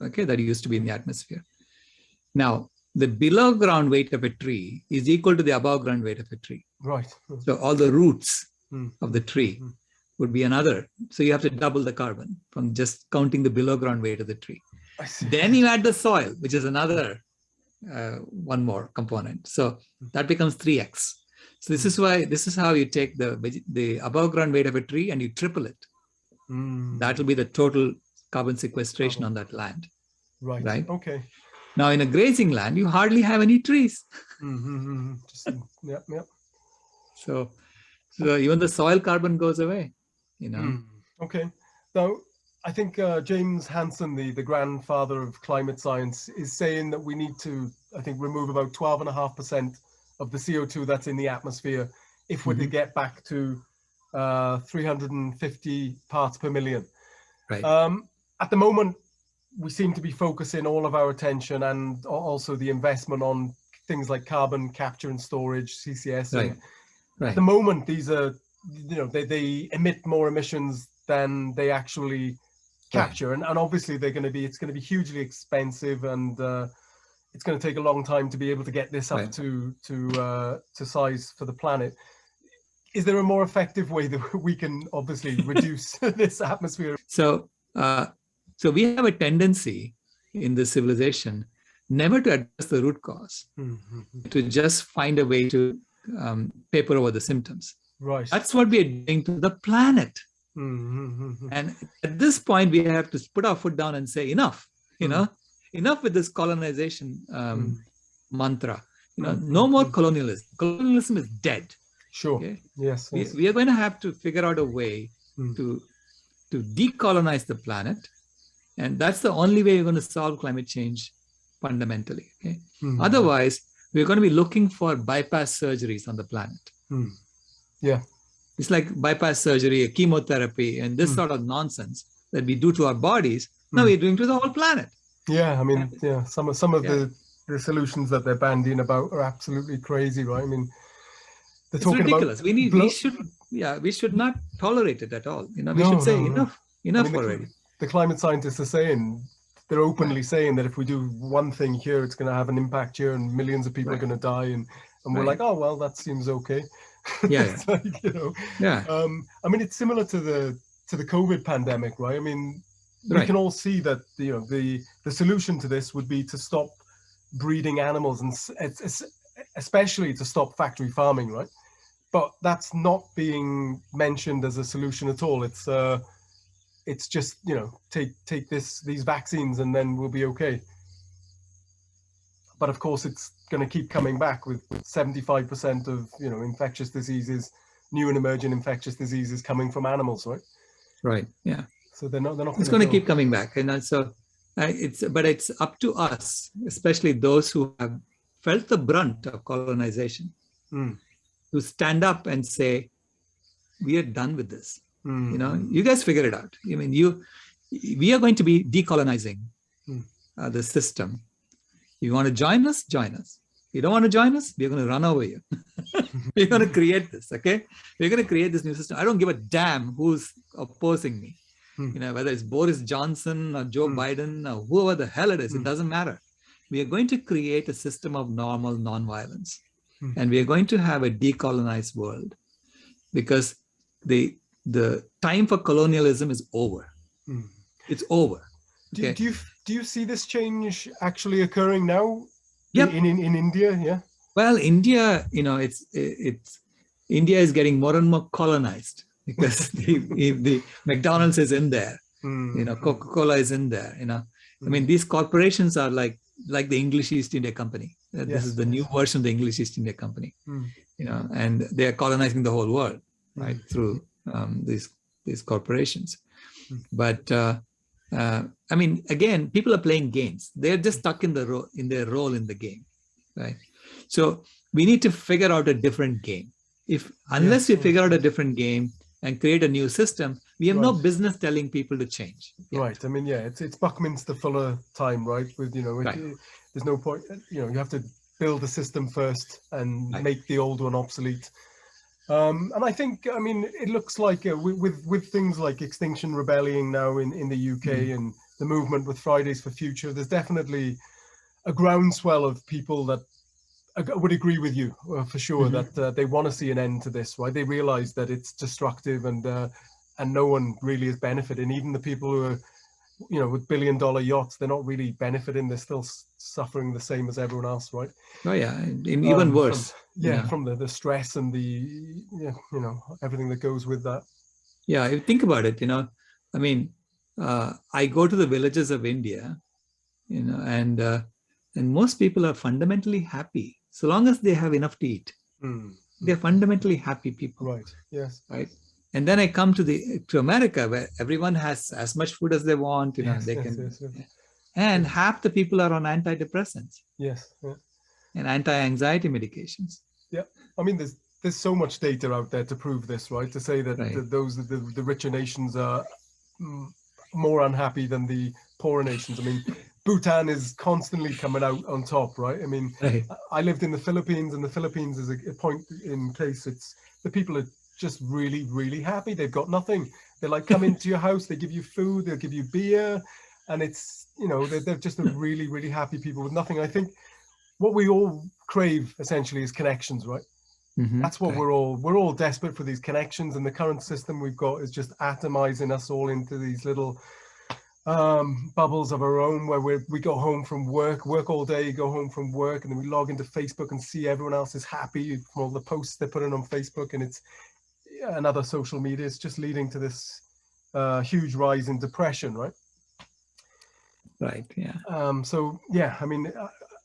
Okay, that used to be in the atmosphere. Now, the below ground weight of a tree is equal to the above ground weight of a tree. Right. So all the roots mm. of the tree mm. would be another. So you have to double the carbon from just counting the below ground weight of the tree. Then you add the soil, which is another uh, one more component. So hmm. that becomes 3x. So this is why, this is how you take the, the above ground weight of a tree and you triple it. Mm. That will be the total carbon sequestration on that land. Right. Right. Okay. Now, in a grazing land, you hardly have any trees. [laughs] Mm -hmm. Just, yep, yep. So, So even the soil carbon goes away, you know. Mm, okay. Now, I think uh, James Hansen, the, the grandfather of climate science, is saying that we need to, I think, remove about 12.5% of the CO2 that's in the atmosphere if we're mm -hmm. to get back to uh, 350 parts per million. Right. Um, at the moment, we seem to be focusing all of our attention and also the investment on things like carbon capture and storage, CCS. Right. right. At the moment, these are, you know, they, they emit more emissions than they actually capture. Right. And, and obviously they're going to be, it's going to be hugely expensive and uh, it's going to take a long time to be able to get this up right. to, to, uh, to size for the planet. Is there a more effective way that [laughs] we can obviously [laughs] reduce [laughs] this atmosphere? So, uh, so we have a tendency in the civilization never to address the root cause, mm -hmm. to just find a way to um, paper over the symptoms. Right. That's what we are doing to the planet. Mm -hmm. And at this point, we have to put our foot down and say, enough, you mm know, enough with this colonization um, mm. mantra. You know, no more colonialism. Colonialism is dead. Sure. Okay? Yes, we, we, are going to have to figure out a way mm. to to decolonize the planet, and that's the only way you're going to solve climate change fundamentally. Okay. Mm. Otherwise, we're going to be looking for bypass surgeries on the planet. Mm. Yeah. It's like bypass surgery, chemotherapy, and this mm. sort of nonsense that we do to our bodies. Now we're doing to the whole planet. Yeah, I mean, yeah, some of some of yeah. the the solutions that they're bandying about are absolutely crazy, right? I mean, they're it's talking ridiculous. About we need, we should, yeah, we should not tolerate it at all. You know, we no, should say no, enough, no. enough I mean, already. The, the, climate scientists are saying they're openly saying that if we do one thing here, it's going to have an impact here, and millions of people right. are going to die, and and we're right. like, oh well, that seems okay. [laughs] Yeah, like, you know, yeah. Um, I mean, it's similar to the to the COVID pandemic, right? I mean, we right. can all see that you know the the solution to this would be to stop breeding animals and it's, especially to stop factory farming right but that's not being mentioned as a solution at all it's uh it's just you know take take this these vaccines and then we'll be okay but of course it's going to keep coming back with 75 percent of you know infectious diseases new and emerging infectious diseases coming from animals right right yeah so they're not, they're not it's going to keep coming back. And so it's, but it's up to us, especially those who have felt the brunt of colonization, mm. to stand up and say, we are done with this. Mm. You know, you guys figure it out. I mean, you, we are going to be decolonizing mm. uh, the system. You want to join us, join us. You don't want to join us, we're going to run over you. [laughs] we're going to create this, okay? We're going to create this new system. I don't give a damn who's opposing me. Hmm. You know, whether it's Boris Johnson or Joe hmm. Biden or whoever the hell it is, it hmm. doesn't matter. We are going to create a system of normal non-violence. And we are going to have a decolonized world because the the time for colonialism is over. It's over. Okay? Do, do, you do you see this change actually occurring now? Yep. In, in in India, yeah. Well, India, you know, it's it's India is getting more and more colonized [laughs] because the, the McDonald's is in there, mm. you know, Coca-Cola is in there, you know. Mm. I mean, these corporations are like like the English East India Company. Uh, yes. This is the new version of the English East India Company, mm. you know, and they are colonizing the whole world, right, hmm. through um, these these corporations. Hmm. But uh, uh, I mean, again, people are playing games. They're just stuck in the role in their role in the game, right? So we need to figure out a different game. If unless we figure out a different game, and create a new system, we have right. no business telling people to change. Yet. Right. I mean, yeah, it's it's Buckminster Fuller time, right? With you know, right. it, there's no point. You know, you have to build a system first and right. make the old one obsolete. Um, and I think, I mean, it looks like uh, with, with, things like Extinction Rebellion now in in the UK mm -hmm. and the movement with Fridays for Future, there's definitely a groundswell of people that would agree with you uh, for sure mm -hmm. that uh, they want to see an end to this, right? They realize that it's destructive and uh, and no one really is benefiting. Even the people who are, you know, with billion dollar yachts, they're not really benefiting. They're still suffering the same as everyone else, right? Oh yeah, even um, worse. From, yeah, yeah, from the the stress and the you know, everything that goes with that. Yeah, think about it. You know, I mean, uh, I go to the villages of India, you know, and uh, and most people are fundamentally happy so long as they have enough to eat. Mm. they're fundamentally happy people. Right. Yes. Right. And then I come to the to America where everyone has as much food as they want, you know, yes, they yes, can yes, and half the people are on antidepressants. Yes. Yeah. And anti-anxiety medications. Yeah. I mean there's there's so much data out there to prove this, right? To say that right. the, those the, the richer nations are mm, more unhappy than the poorer nations. I mean, [laughs] Bhutan is constantly coming out on top, right? I mean, right. I lived in the Philippines, and the Philippines is a, a point in case it's the people are just really, really happy. They've got nothing. They're like, come into your house, they give you food, they'll give you beer, and it's you know they're, they're just a [laughs] really, really happy people with nothing. I think what we all crave essentially is connections, right? Mm -hmm. That's what okay. we're all we're all desperate for these connections, and the current system we've got is just atomizing us all into these little um, bubbles of our own where we we go home from work, work all day, go home from work, and then we log into Facebook and see everyone else is happy from all the posts they're putting on Facebook, and it's and other social media. It's just leading to this uh, huge rise in depression, right? Right. Yeah. Um, so yeah, I mean,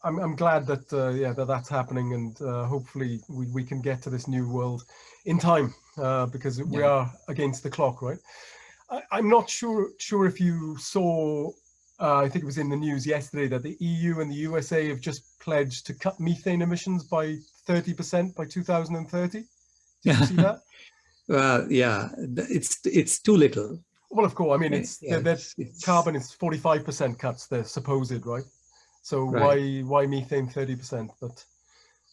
I'm I'm glad that uh, yeah that that's happening, and uh, hopefully we we can get to this new world in time uh, because we are against the clock, right? I, am not sure sure if you saw, uh, I think it was in the news yesterday that the EU and the USA have just pledged to cut methane emissions by 30% by 2030. Did you see [laughs] that? Well, yeah, it's it's too little. Well, of course, I mean, it's, yeah, it's carbon is 45% cuts, they're supposed, right? So right. why why methane 30%? But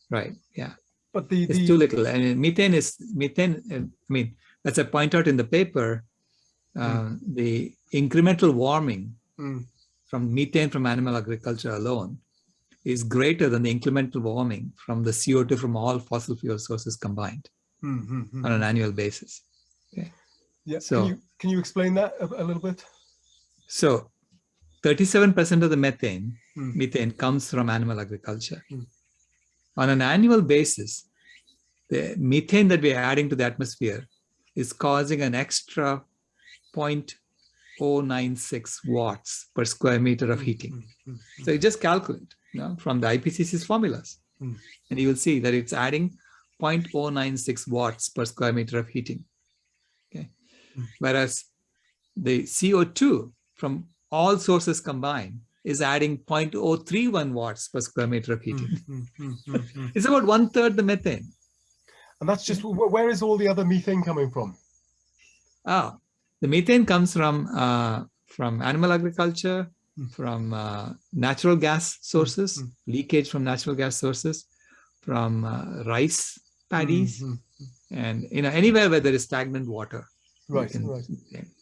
right, yeah. But the, it's too little. And methane is methane. I mean, as I point out in the paper, mm. the incremental warming mm. from methane from animal agriculture alone is greater than the incremental warming from the CO2 from all fossil fuel sources combined mm -hmm. on an annual basis. Okay. Yeah. So can you, can you explain that a, a little bit? So 37% of the methane, mm. methane comes from animal agriculture. Mm. On an annual basis, the methane that we're adding to the atmosphere is causing an extra 0.096 watts per square meter of heating. Mm, mm, mm, so you just calculate you know, from the IPCC's formulas, and you will see that it's adding 0.096 watts per square meter of heating. Okay, whereas the CO2 from all sources combined is adding 0.031 watts per square meter of heating. [laughs] it's about one third the methane. And that's just, where is all the other methane coming from? Ah, the methane comes from uh, from animal agriculture, mm. from uh, natural gas sources, mm. leakage from natural gas sources, from uh, rice paddies, mm and you know anywhere where there is stagnant water. Right, can, right.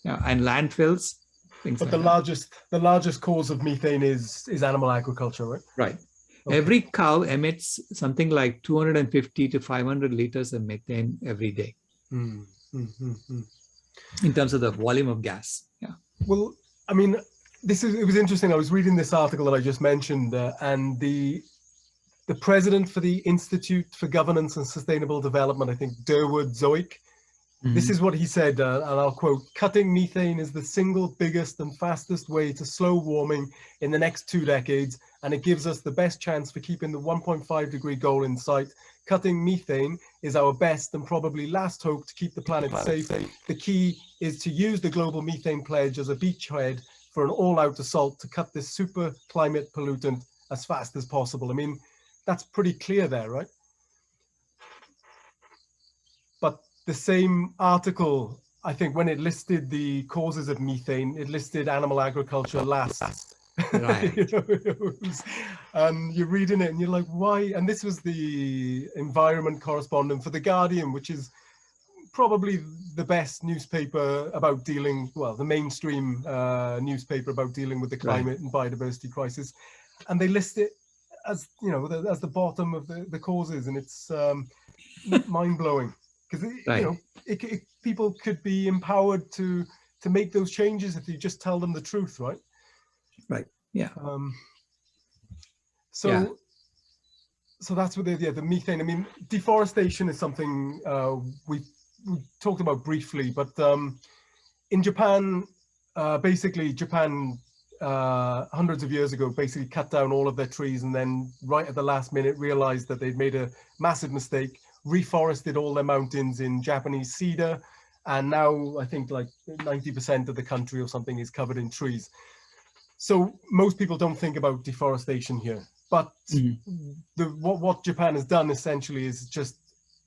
Yeah, and landfills. but like the that. largest the largest cause of methane is is animal agriculture, right? Right. Okay. Every cow emits something like 250 to 500 liters of methane every day. Mm, mm, in terms of the volume of gas. Yeah. Well, I mean, this is it was interesting. I was reading this article that I just mentioned, uh, and the the president for the Institute for Governance and Sustainable Development, I think Durwood Zaelke, Mm -hmm. This is what he said, uh, and I'll quote, cutting methane is the single biggest and fastest way to slow warming in the next two decades, and it gives us the best chance for keeping the 1.5 degree goal in sight. Cutting methane is our best and probably last hope to keep the planet, the planet safe. safe. The key is to use the global methane pledge as a beachhead for an all-out assault to cut this super climate pollutant as fast as possible. I mean, that's pretty clear there, right? But the same article, I think when it listed the causes of methane, it listed animal agriculture last. Right. [laughs] you know, um, you're reading it and you're like, why? And this was the environment correspondent for The Guardian, which is probably the best newspaper about dealing, well, the mainstream uh, newspaper about dealing with the climate right. and biodiversity crisis. And they list it as, you know, the, as the bottom of the, the causes and it's um, [laughs] mind blowing because right. you know it, it, people could be empowered to to make those changes if you just tell them the truth right? Right. Yeah. Um so yeah. so that's what the yeah the methane. I mean deforestation is something uh we we talked about briefly but um in japan uh basically japan uh, hundreds of years ago basically cut down all of their trees and then right at the last minute realized that they'd made a massive mistake reforested all their mountains in Japanese cedar. And now I think like 90% of the country or something is covered in trees. So most people don't think about deforestation here, but mm the, what, what Japan has done essentially is just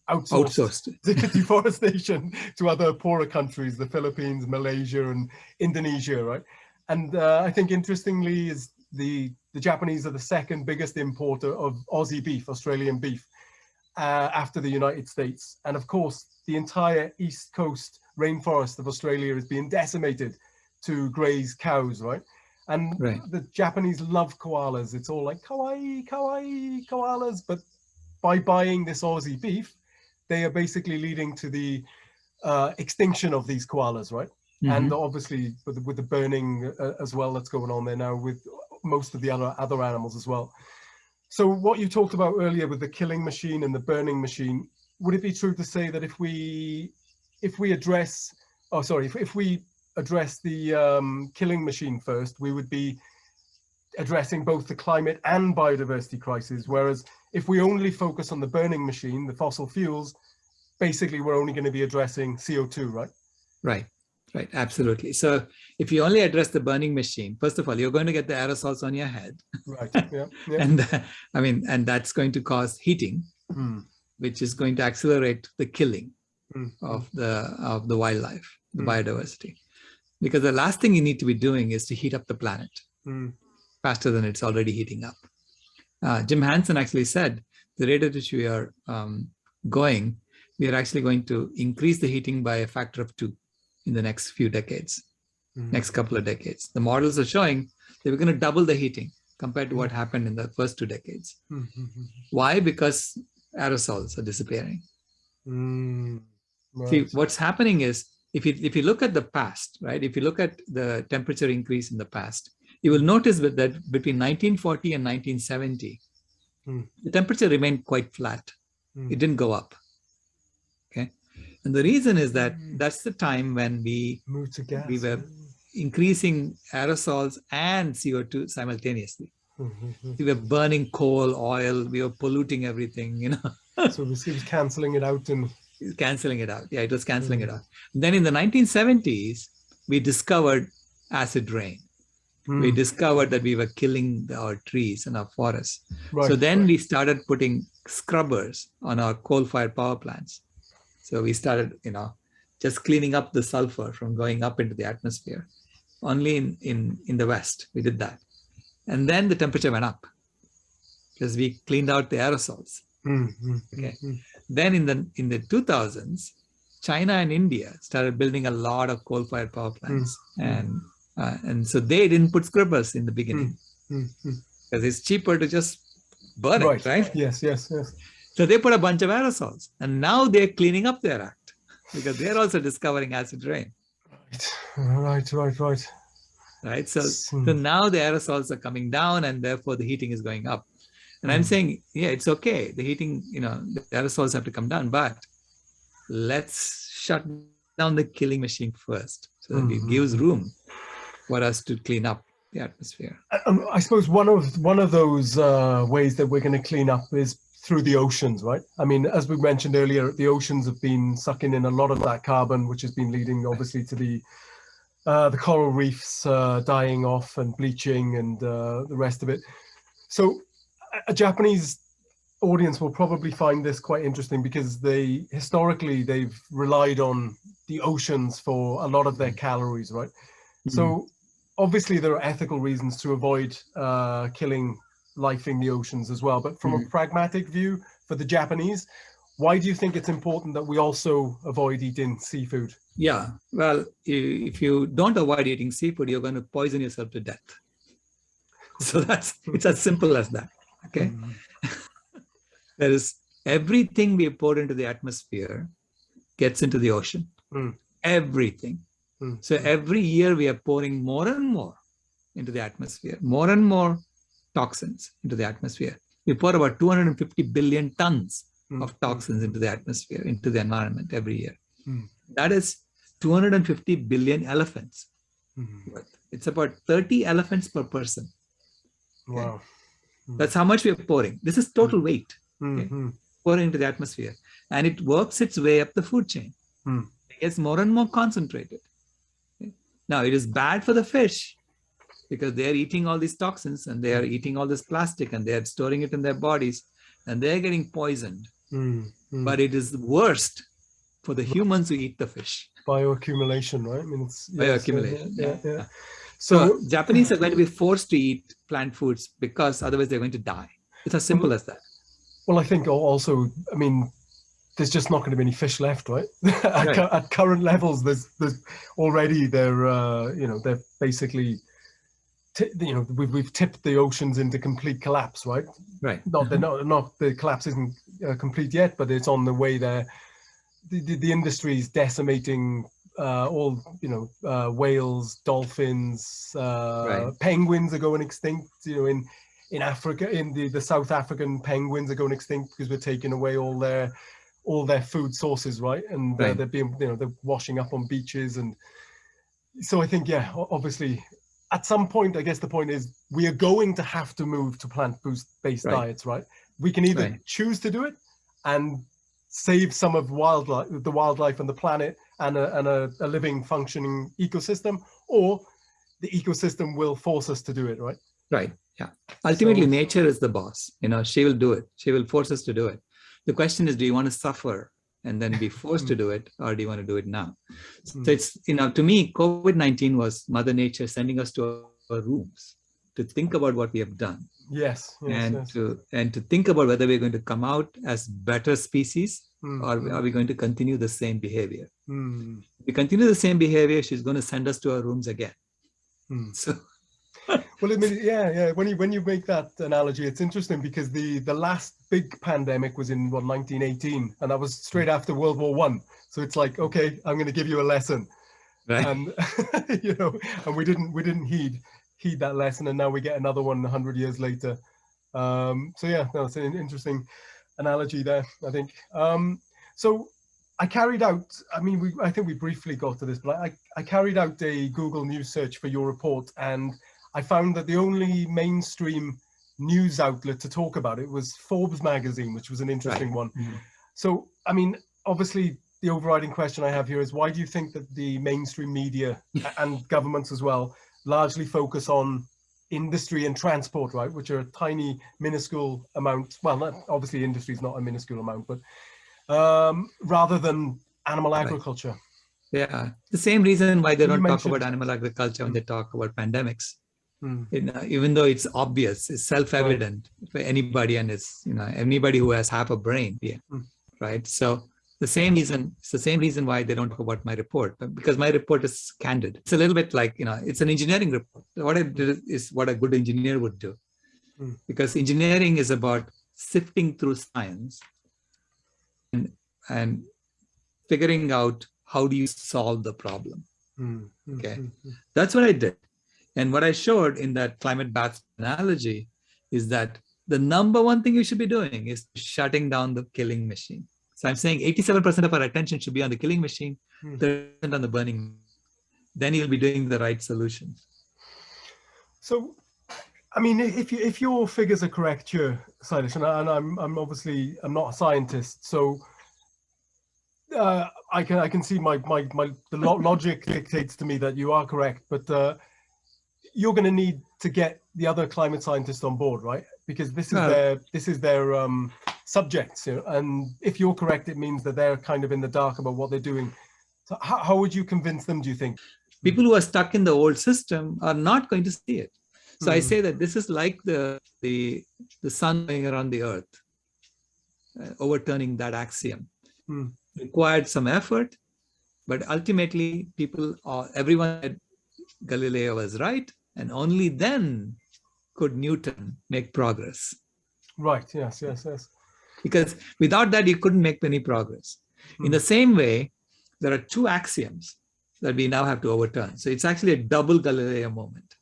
outsourced, outsourced. [laughs] deforestation to other poorer countries, the Philippines, Malaysia, and Indonesia, right? And uh, I think interestingly is the, the Japanese are the second biggest importer of Aussie beef, Australian beef, uh, after the United States. And of course, the entire East Coast rainforest of Australia is being decimated to graze cows, right? And right. the Japanese love koalas. It's all like kawaii, kawaii, koalas. But by buying this Aussie beef, they are basically leading to the uh, extinction of these koalas, right? Mm -hmm. And obviously with the, with the burning uh, as well that's going on there now with most of the other, other animals as well. So what you talked about earlier with the killing machine and the burning machine, would it be true to say that if we if we address, oh sorry, if, if we address the um, killing machine first, we would be addressing both the climate and biodiversity crisis, whereas if we only focus on the burning machine, the fossil fuels, basically we're only going to be addressing CO2, right? Right, right, absolutely. So if you only address the burning machine, first of all, you're going to get the aerosols on your head. Right, yeah. [laughs] yeah. and uh, I mean, and that's going to cause heating, mm. which is going to accelerate the killing mm. of the of the wildlife, the mm. biodiversity. Because the last thing you need to be doing is to heat up the planet hmm. faster than it's already heating up. Uh, Jim Hansen actually said the rate at which we are um, going, we are actually going to increase the heating by a factor of two in the next few decades, mm. next couple of decades. The models are showing that we're going to double the heating compared to what hmm. happened in the first two decades. Mm -hmm. Why? Because aerosols are disappearing. Mm, right. See, what's happening is if you if you look at the past, right? If you look at the temperature increase in the past, you will notice that between 1940 and 1970, hmm. the temperature remained quite flat. Hmm. It didn't go up. And the reason is that hmm. that's the time when we, we were increasing aerosols and CO2 simultaneously. we were burning coal, oil, we were polluting everything, you know. [laughs] so it was canceling it out and canceling it out. Yeah, it was canceling it out. Then in the 1970s, we discovered acid rain mm. we discovered that we were killing our trees and our forests. Right, so then right. we started putting scrubbers on our coal-fired power plants. So we started, you know, just cleaning up the sulfur from going up into the atmosphere. Only in, in, in the West, we did that. And then the temperature went up because we cleaned out the aerosols. Mm, mm, okay. Mm, then in the in the 2000s, China and India started building a lot of coal-fired power plants, mm, mm. and uh, and so they didn't put scrubbers in the beginning because mm, mm, mm. it's cheaper to just burn right. it, right? Yes, yes, yes. So they put a bunch of aerosols and now they're cleaning up their act because they're also discovering acid rain. Right, right, right. Right. Right, So, so now the aerosols are coming down and therefore the heating is going up. And I'm saying, yeah, it's okay. The heating, you know, the aerosols have to come down, but let's shut down the killing machine first so that mm -hmm. it gives room for us to clean up the atmosphere. Um, I suppose one of one of those uh, ways that we're going to clean up is through the oceans, right? I mean, as we mentioned earlier, the oceans have been sucking in a lot of that carbon, which has been leading obviously to the uh, the coral reefs uh, dying off and bleaching and uh, the rest of it. So a Japanese audience will probably find this quite interesting because they historically they've relied on the oceans for a lot of their calories, right? Mm -hmm. So obviously there are ethical reasons to avoid uh, killing life in the oceans as well. But from mm. a pragmatic view for the Japanese, why do you think it's important that we also avoid eating seafood? Yeah, well, if you don't avoid eating seafood, you're going to poison yourself to death. [laughs] So that's it's as simple as that. Okay. [laughs] Mm. there is everything we pour into the atmosphere gets into the ocean. Mm. Everything. Mm. So every year we are pouring more and more into the atmosphere, more and more toxins into the atmosphere. We pour about 250 billion tons mm. of toxins into the atmosphere, into the environment every year. Mm. That is 250 billion elephants. Hmm. It's about 30 elephants per person. Okay? Wow. Hmm. That's how much we are pouring. This is total hmm. weight. Okay? pouring into the atmosphere and it works its way up the food chain. Hmm. It gets more and more concentrated. Now it is bad for the fish because they are eating all these toxins and they are eating all this plastic and they are storing it in their bodies and they're getting poisoned. Mm, mm. But it is worst for the humans who eat the fish. Bioaccumulation, right? I mean, it's bioaccumulation. Yeah, yeah, yeah. So, so, Japanese are going to be forced to eat plant foods because otherwise they're going to die. It's as simple as that. Well, I think also, I mean, there's just not going to be any fish left, right? [laughs] at, right. at, current levels, there's there's already they're uh, you know they're basically you know we've we've tipped the oceans into complete collapse, right? Right. Not the not not the collapse isn't uh, complete yet, but it's on the way there. The the, the industry is decimating uh, all you know uh, whales, dolphins, uh, right. penguins are going extinct. You know in in Africa, in the the South African penguins are going extinct because we're taking away all their all their food sources, right? And uh, right. they're being you know they're washing up on beaches and so I think yeah, obviously at some point, I guess the point is we are going to have to move to plant-based right. diets, right? We can either right. choose to do it and save some of wildlife, the wildlife and the planet and a, and a, a living functioning ecosystem, or the ecosystem will force us to do it, right? Right. Yeah. Ultimately, so, nature is the boss. You know, she will do it. She will force us to do it. The question is, do you want to suffer and then be forced to do it, or do you want to do it now? So hmm. it's, you know, to me, COVID-19 was Mother Nature sending us to our rooms to think about what we have done. Yes. yes and yes. to and to think about whether we're going to come out as better species mm. or are we going to continue the same behavior? Mm. If we continue the same behavior, she's going to send us to our rooms again. Mm. So well, I mean, yeah, yeah. When you when you make that analogy, it's interesting because the the last big pandemic was in what 1918, and that was straight after World War One. So it's like, okay, I'm going to give you a lesson, right. and [laughs] you know, and we didn't we didn't heed heed that lesson, and now we get another one 100 years later. Um, so yeah, no, an interesting analogy there. I think. Um, so I carried out, I mean, we, I think we briefly got to this, but I, I carried out a Google News search for your report and I found that the only mainstream news outlet to talk about it was Forbes magazine, which was an interesting right. one. Mm -hmm. So, I mean, obviously the overriding question I have here is why do you think that the mainstream media and governments as well largely focus on industry and transport, right, which are a tiny, minuscule amount. Well, not, obviously industry is not a minuscule amount, but um, rather than animal agriculture. Yeah, the same reason why they don't talk about animal agriculture when they talk about pandemics. Mm. You know, even though it's obvious, it's self-evident right. for anybody and it's, you know, anybody who has half a brain, yeah, mm. right? So the same reason, it's the same reason why they don't talk about my report, because my report is candid. It's a little bit like, you know, it's an engineering report. What I did is what a good engineer would do. Mm. Because engineering is about sifting through science and, and figuring out how do you solve the problem. Mm. Okay, that's what I did. And what I showed in that climate bath analogy is that the number one thing you should be doing is shutting down the killing machine. So I'm saying 87% of our attention should be on the killing machine, 30% hmm. on the burning. Then you'll be doing the right solutions. So, I mean, if you, if your figures are correct here, Sailesh, and, I, am I'm obviously I'm not a scientist, so uh, I can I can see my my my the logic dictates to me that you are correct, but uh, you're going to need to get the other climate scientists on board, right? Because this is no. their this is their um, subjects, you know, and if you're correct, it means that they're kind of in the dark about what they're doing. So how, how would you convince them? Do you think? People who are stuck in the old system are not going to see it. So I hmm. say that this is like the the the sun going around the earth, uh, overturning that axiom. Hmm. Required some effort, but ultimately people, are, everyone at Galileo was right, and only then could Newton make progress. Right, yes, yes, yes. Because without that, you couldn't make any progress. Hmm. In the same way, there are two axioms that we now have to overturn. So it's actually a double Galileo moment.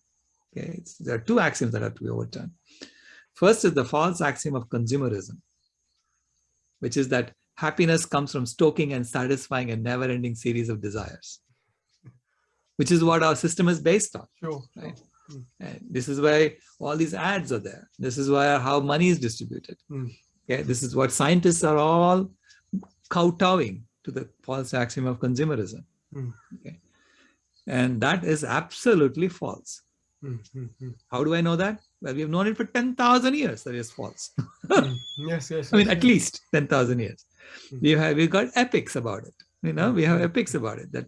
Okay, it's, there are two axioms that have to be overturned. First is the false axiom of consumerism, which is that happiness comes from stoking and satisfying a never-ending series of desires which is what our system is based on. Sure. Right? Mm. And this is why all these ads are there. This is why how money is distributed. Mm. Okay, this is what scientists are all kowtowing to the false axiom of consumerism. Mm. Okay, and that is absolutely false. Mm -hmm. How do I know that? Well, we have known it for 10,000 years that is false. [laughs] mm. Yes, yes. I mean, yes. at least 10,000 years. Hmm. We have we got epics about it. You know, we have hmm. epics about it. That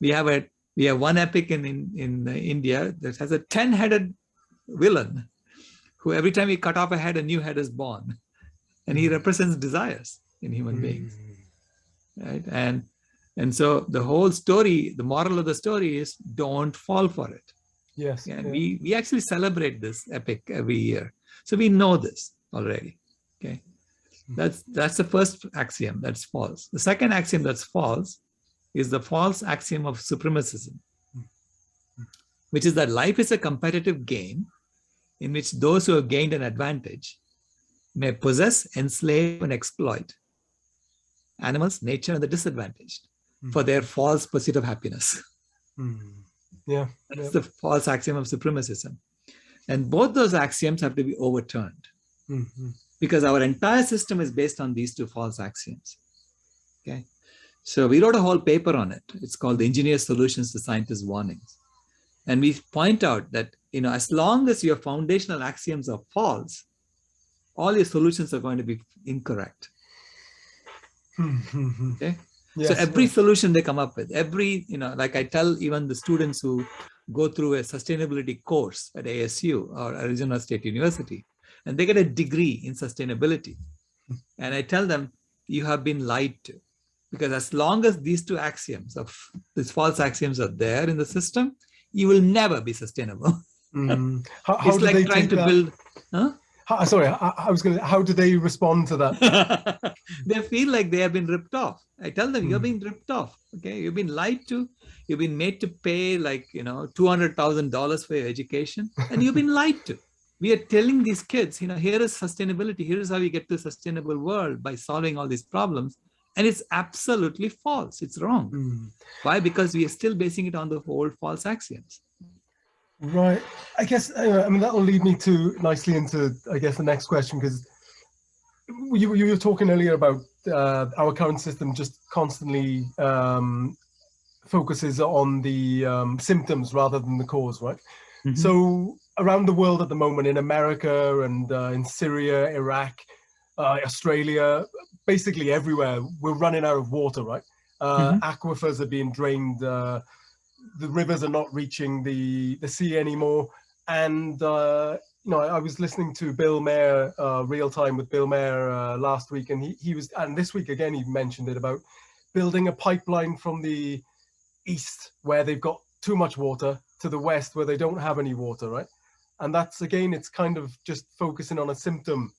we have a we have one epic in in, in uh, India that has a 10-headed villain who every time he cut off a head, a new head is born. And he hmm. represents desires in human hmm. beings. Right. And and so the whole story, the moral of the story is don't fall for it. Yes. And yeah. we, we actually celebrate this epic every year. So we know this already. Okay. Hmm. That's that's the first axiom that's false. The second axiom that's false is the false axiom of supremacism, which is that life is a competitive game in which those who have gained an advantage may possess, enslave, and exploit animals, nature, and the disadvantaged mm. for their false pursuit of happiness. Mm. Yeah. That's yeah. the false axiom of supremacism. And both those axioms have to be overturned mm -hmm. because our entire system is based on these two false axioms. Okay. So we wrote a whole paper on it. It's called the Engineer Solutions to Scientists' Warnings. And we point out that, you know, as long as your foundational axioms are false, all your solutions are going to be incorrect. Hmm. [laughs] okay. Yes, so every yes. solution they come up with, every, you know, like I tell even the students who go through a sustainability course at ASU or Arizona State University, and they get a degree in sustainability. Hmm. And I tell them, you have been lied to. Because as long as these two axioms of these false axioms are there in the system, you will never be sustainable. Mm. [laughs] How, how it's like trying to that? build. Huh? How, sorry, I, I, was going to, how do they respond to that? [laughs] they feel like they have been ripped off. I tell them, mm. you're being ripped off. Okay. You've been lied to. You've been made to pay like, you know, $200,000 for your education and you've been lied to. We are telling these kids, you know, here is sustainability. Here is how we get to a sustainable world by solving all these problems. And it's absolutely false. It's wrong. Mm. Why? Because we are still basing it on the old false axioms. Right. I guess, uh, I mean, that will lead me to nicely into, I guess, the next question, because you, you were talking earlier about uh, our current system just constantly um, focuses on the um, symptoms rather than the cause, right? Mm -hmm. So around the world at the moment, in America and uh, in Syria, Iraq, uh, Australia, basically everywhere, we're running out of water, right? Uh, mm -hmm. Aquifers are being drained uh, the rivers are not reaching the the sea anymore. And uh, you know, I, I, was listening to Bill Maher, uh, real time with Bill Maher uh, last week, and he he was, and this week again he mentioned it about building a pipeline from the east where they've got too much water to the west where they don't have any water, right? And that's again, it's kind of just focusing on a symptom.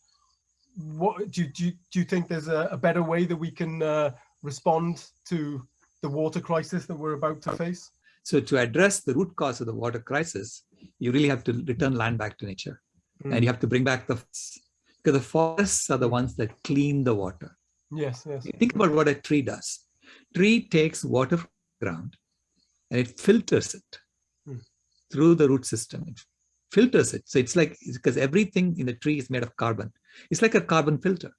What do you, do you, do you think there's a, a better way that we can uh, respond to the water crisis that we're about to face? So to address the root cause of the water crisis, you really have to return land back to nature. Mm. And you have to bring back the because the forests are the ones that clean the water. Yes, yes. think about what a tree does. Tree takes water from the ground and it filters it mm. through the root system. It filters it. So it's like, because everything in the tree is made of carbon. It's like a carbon filter.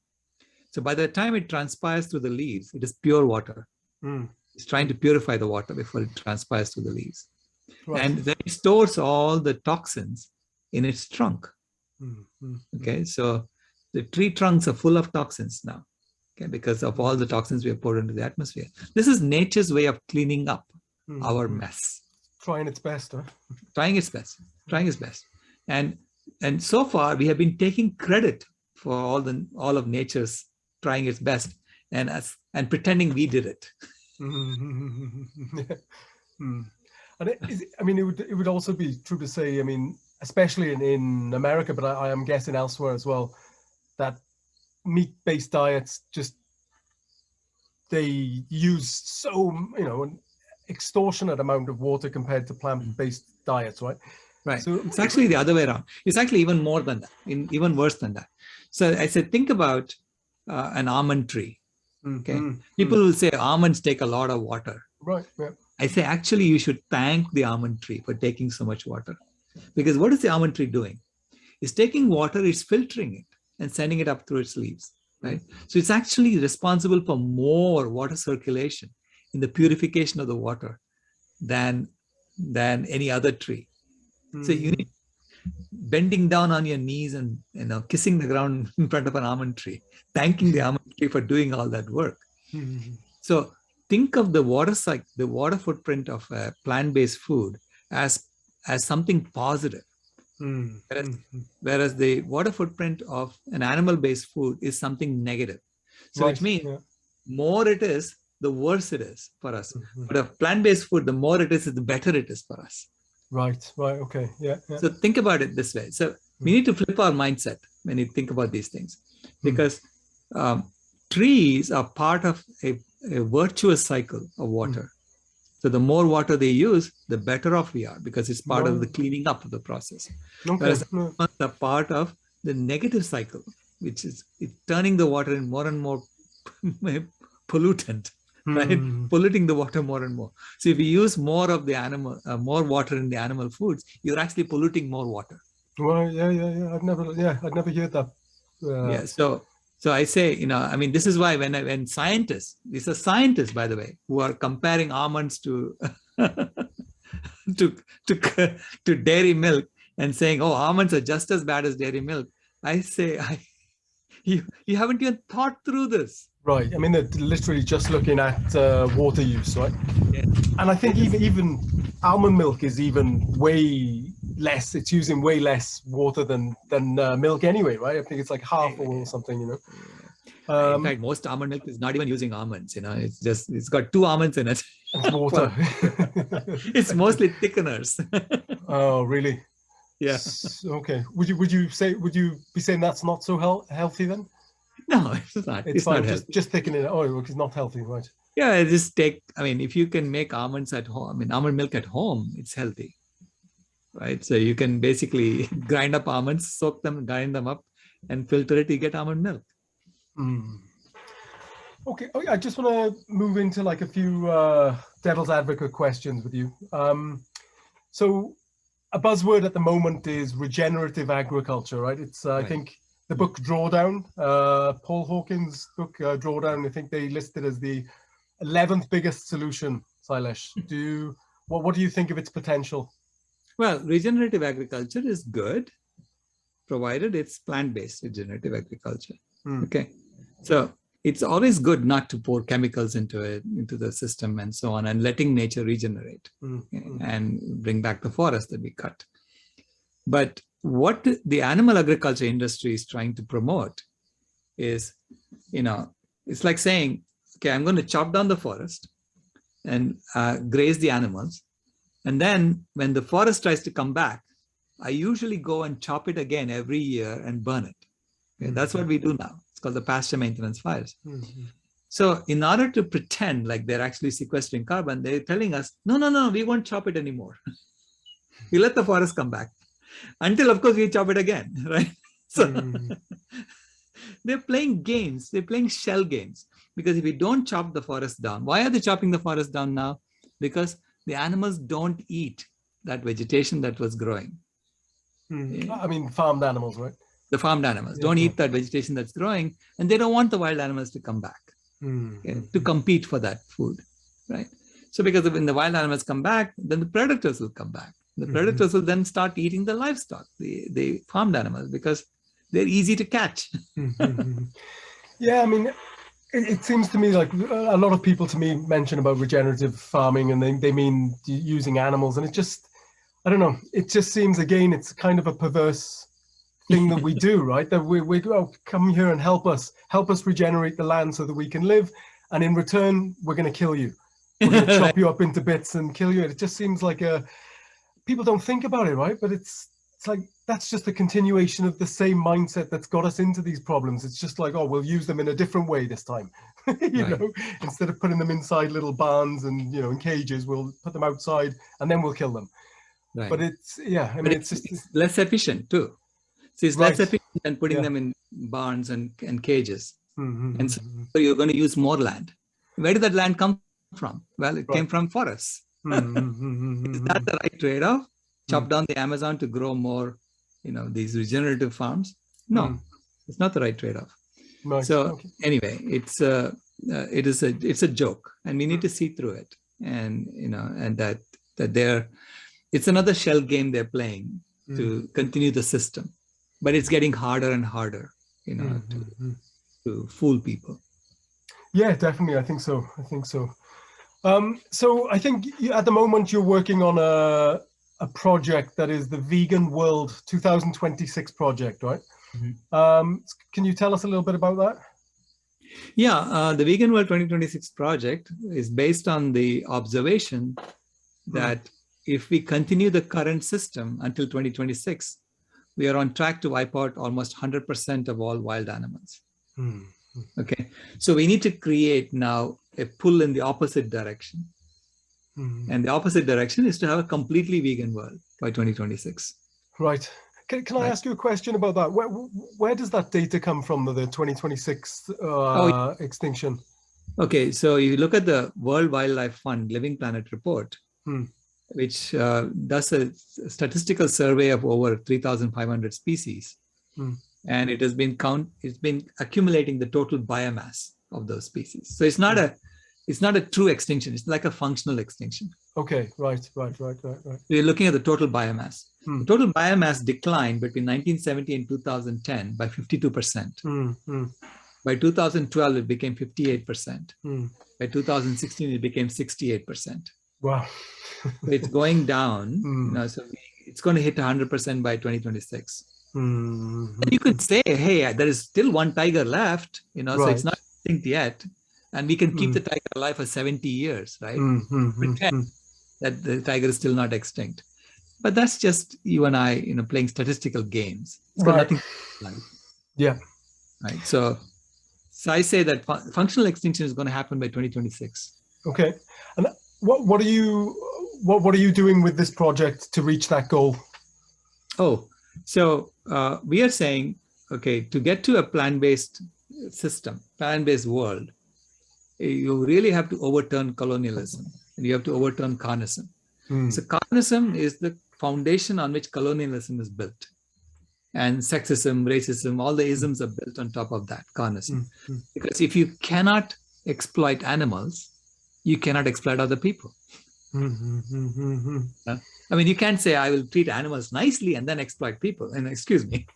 So by the time it transpires through the leaves, it is pure water. Mm. It's trying to purify the water before it transpires through the leaves. Right. And then it stores all the toxins in its trunk. Mm -hmm. Okay, so the tree trunks are full of toxins now, okay, because of all the toxins we have poured into the atmosphere. This is nature's way of cleaning up mm -hmm. our mess. Trying its best, huh? Trying its best, trying its best. And and so far we have been taking credit for all the all of nature's trying its best and as and pretending we did it. [laughs] mm. And it, I mean, it would it would also be true to say, I mean, especially in, in America, but I, I am guessing elsewhere as well, that meat-based diets just they use so you know an extortionate amount of water compared to plant-based diets, right? Right. So it's actually the other way around. It's actually even more than that, in, even worse than that. So I said, think about uh, an almond tree. Okay. Mm -hmm. People will say almonds take a lot of water. Right. Yeah. I say, actually, you should thank the almond tree for taking so much water. Because what is the almond tree doing? It's taking water, it's filtering it. and sending it up through its leaves, right? So it's actually responsible for more water circulation in the purification of the water than, than any other tree. Mm. So you hmm. need bending down on your knees and you know kissing the ground [laughs] in front of an almond tree, thanking the almond tree for doing all that work. Mm. So think of the water cycle, the water footprint of a plant-based food as as something positive. Mm. Whereas, mm. whereas the water footprint of an animal-based food is something negative. So right. which means yeah. more it is, the worse it is for us. Mm -hmm. But a plant-based food, the more it is, the better it is for us. Right, right, okay, yeah. yeah. So think about it this way. So we need to flip our mindset when you think about these things, hmm. because um, trees are part of a a virtuous cycle of water. Mm. So the more water they use, the better off we are because it's part of the cleaning up of the process. Okay. Whereas the part of the negative cycle, which is turning the water in more and more [laughs] pollutant, [laughs] right? Mm. Polluting the water more and more. So if you use more of the animal, uh, more water in the animal foods, you're actually polluting more water. Well, yeah, yeah, yeah. I've never, yeah, I've never heard that. Uh, yeah. So so I say, you know, I mean, this is why when I, when scientists, these are scientists, by the way, who are comparing almonds to [laughs] to to to dairy milk and saying, oh, almonds are just as bad as dairy milk. I say, I [laughs] you you haven't even thought through this. Right. I mean, they're literally just looking at uh, water use, right? Yeah. And I think even even almond milk is even way less. It's using way less water than than uh, milk anyway, right? I think it's like half or something, you know. Um, in fact, most almond milk is not even using almonds. You know, it's just it's got two almonds in it. It's water. [laughs] it's mostly thickeners. [laughs] oh, really? Yeah. Okay. Would you would you say would you be saying that's not so he healthy then? [laughs] No, it's not. It's, it's fine. Not just just thickening it. Oh, it's not healthy, right? Yeah, just take. I mean, if you can make almonds at home, I mean, almond milk at home, it's healthy right? So you can basically [laughs] grind up almonds, soak them, grind them up, and filter it. You get almond milk. Mm. Okay, oh, I just want to move into like a few uh, devil's advocate questions with you. Um, so a buzzword at the moment is regenerative agriculture, right? It's uh, right. I think the book Drawdown, uh, Paul Hawkins' book uh, Drawdown. I think they listed as the 11th biggest solution. Sailesh, do you, what what do you think of its potential? Well, regenerative agriculture is good, provided it's plant-based regenerative agriculture. Mm. Okay, so it's always good not to pour chemicals into it, into the system and so on, and letting nature regenerate mm. and bring back the forest that we cut. But what the animal agriculture industry is trying to promote is, you know, it's like saying, okay, I'm going to chop down the forest and uh, graze the animals and then when the forest tries to come back, I usually go and chop it again every year and burn it. Okay? That's what we do now. It's called the pasture maintenance fires. Mm -hmm. So in order to pretend like they're actually sequestering carbon, they're telling us, no, no, no, we won't chop it anymore. [laughs] we let the forest come back until of course we chop it again, [laughs] right? So mm [laughs] they're playing games, they're playing shell games because if we don't chop the forest down, why are they chopping the forest down now? Because the animals don't eat that vegetation that was growing. Hmm. I mean, farmed animals, right? The farmed animals yeah. don't eat that vegetation that's growing, and they don't want the wild animals to come back hmm. okay, to compete for that food, right? So because when the wild animals come back, then the predators will come back. The hmm. predators will then start eating the livestock, the, the farmed animals, because they're easy to catch. [laughs] yeah, I mean, it, it, seems to me like a lot of people to me mention about regenerative farming and they, they mean using animals and it just i don't know it just seems again it's kind of a perverse thing that we [laughs] do right? That we, we oh, come here and help us. Help us regenerate the land so that we can live. And in return we're going to kill you. We're going [laughs] to chop you up into bits and kill you. It just seems like a people don't think about it right but it's it's like that's just a continuation of the same mindset that's got us into these problems. It's just like, oh, we'll use them in a different way this time. [laughs] you right. know, instead of putting them inside little barns and you know in cages, we'll put them outside and then we'll kill them. Right. But it's yeah, I mean, it's, it's, just less efficient too. So it's right. less efficient than putting yeah. them in barns and, and cages. Mm -hmm. And so, mm-hmm. so, you're going to use more land. Where did that land come from? Well, it came from forests. Mm -hmm. Is that the right trade-off? Chop mm. down the Amazon to grow more you know, these regenerative farms? No. Mm. It's not the right trade-off. Right. So okay. anyway, it's a, uh, it is a, it's a joke and we need to see through it. And, you know, and that, that they're, it's another shell game they're playing mm. to continue the system, but it's getting harder and harder, you know, mm -hmm. to, mm-hmm. to fool people. Yeah, definitely. I think so. I think so. Um, so I think at the moment you're working on a, a project that is the Vegan World 2026 project, right? Mm -hmm. um, can you tell us a little bit about that? Yeah, uh, the Vegan World 2026 project is based on the observation hmm. that mm. if we continue the current system until 2026, we are on track to wipe out almost 100% of all wild animals. Mm. Okay, so we need to create now a pull in the opposite direction. Mm -hmm. And the opposite direction is to have a completely vegan world by 2026. Right. Can, can I ask you a question about that? Where, where does that data come from, the, the 2026 uh, oh, extinction? Okay, so you look at the World Wildlife Fund Living Planet report, hmm. which uh, does a statistical survey of over 3,500 species. Hmm and it has been count it's been accumulating the total biomass of those species so it's not a it's not a true extinction it's like a functional extinction okay right right right right right we're looking at the total biomass hmm. the total biomass declined between 1970 and 2010 by 52 percent hmm. hmm. by 2012 it became 58 percent hmm. by 2016 it became 68 percent wow so it's going down [laughs] hmm. you know, so it's going to hit 100 percent by 2026 Mm -hmm. You could say, hey, there is still one tiger left, you know, right. so it's not extinct yet. And we can keep mm. the tiger alive for 70 years, right? Mm -hmm. Pretend that the tiger is still not extinct. But that's just you and I, you know, playing statistical games. It's got right. nothing Yeah. Right. So, so I say that fu functional extinction is going to happen by 2026. Okay. And what, what are you, what, what are you doing with this project to reach that goal? Oh, so uh, we are saying, okay, to get to a plant-based system, plant-based world, you really have to overturn colonialism and you have to overturn carnism. Mm. So carnism is the foundation on which colonialism is built. And sexism, racism, all the isms are built on top of that, carnism. Mm. Because if you cannot exploit animals, you cannot exploit other people. Mm -hmm, I mean, you can't say I will treat animals nicely and then exploit people. And excuse me.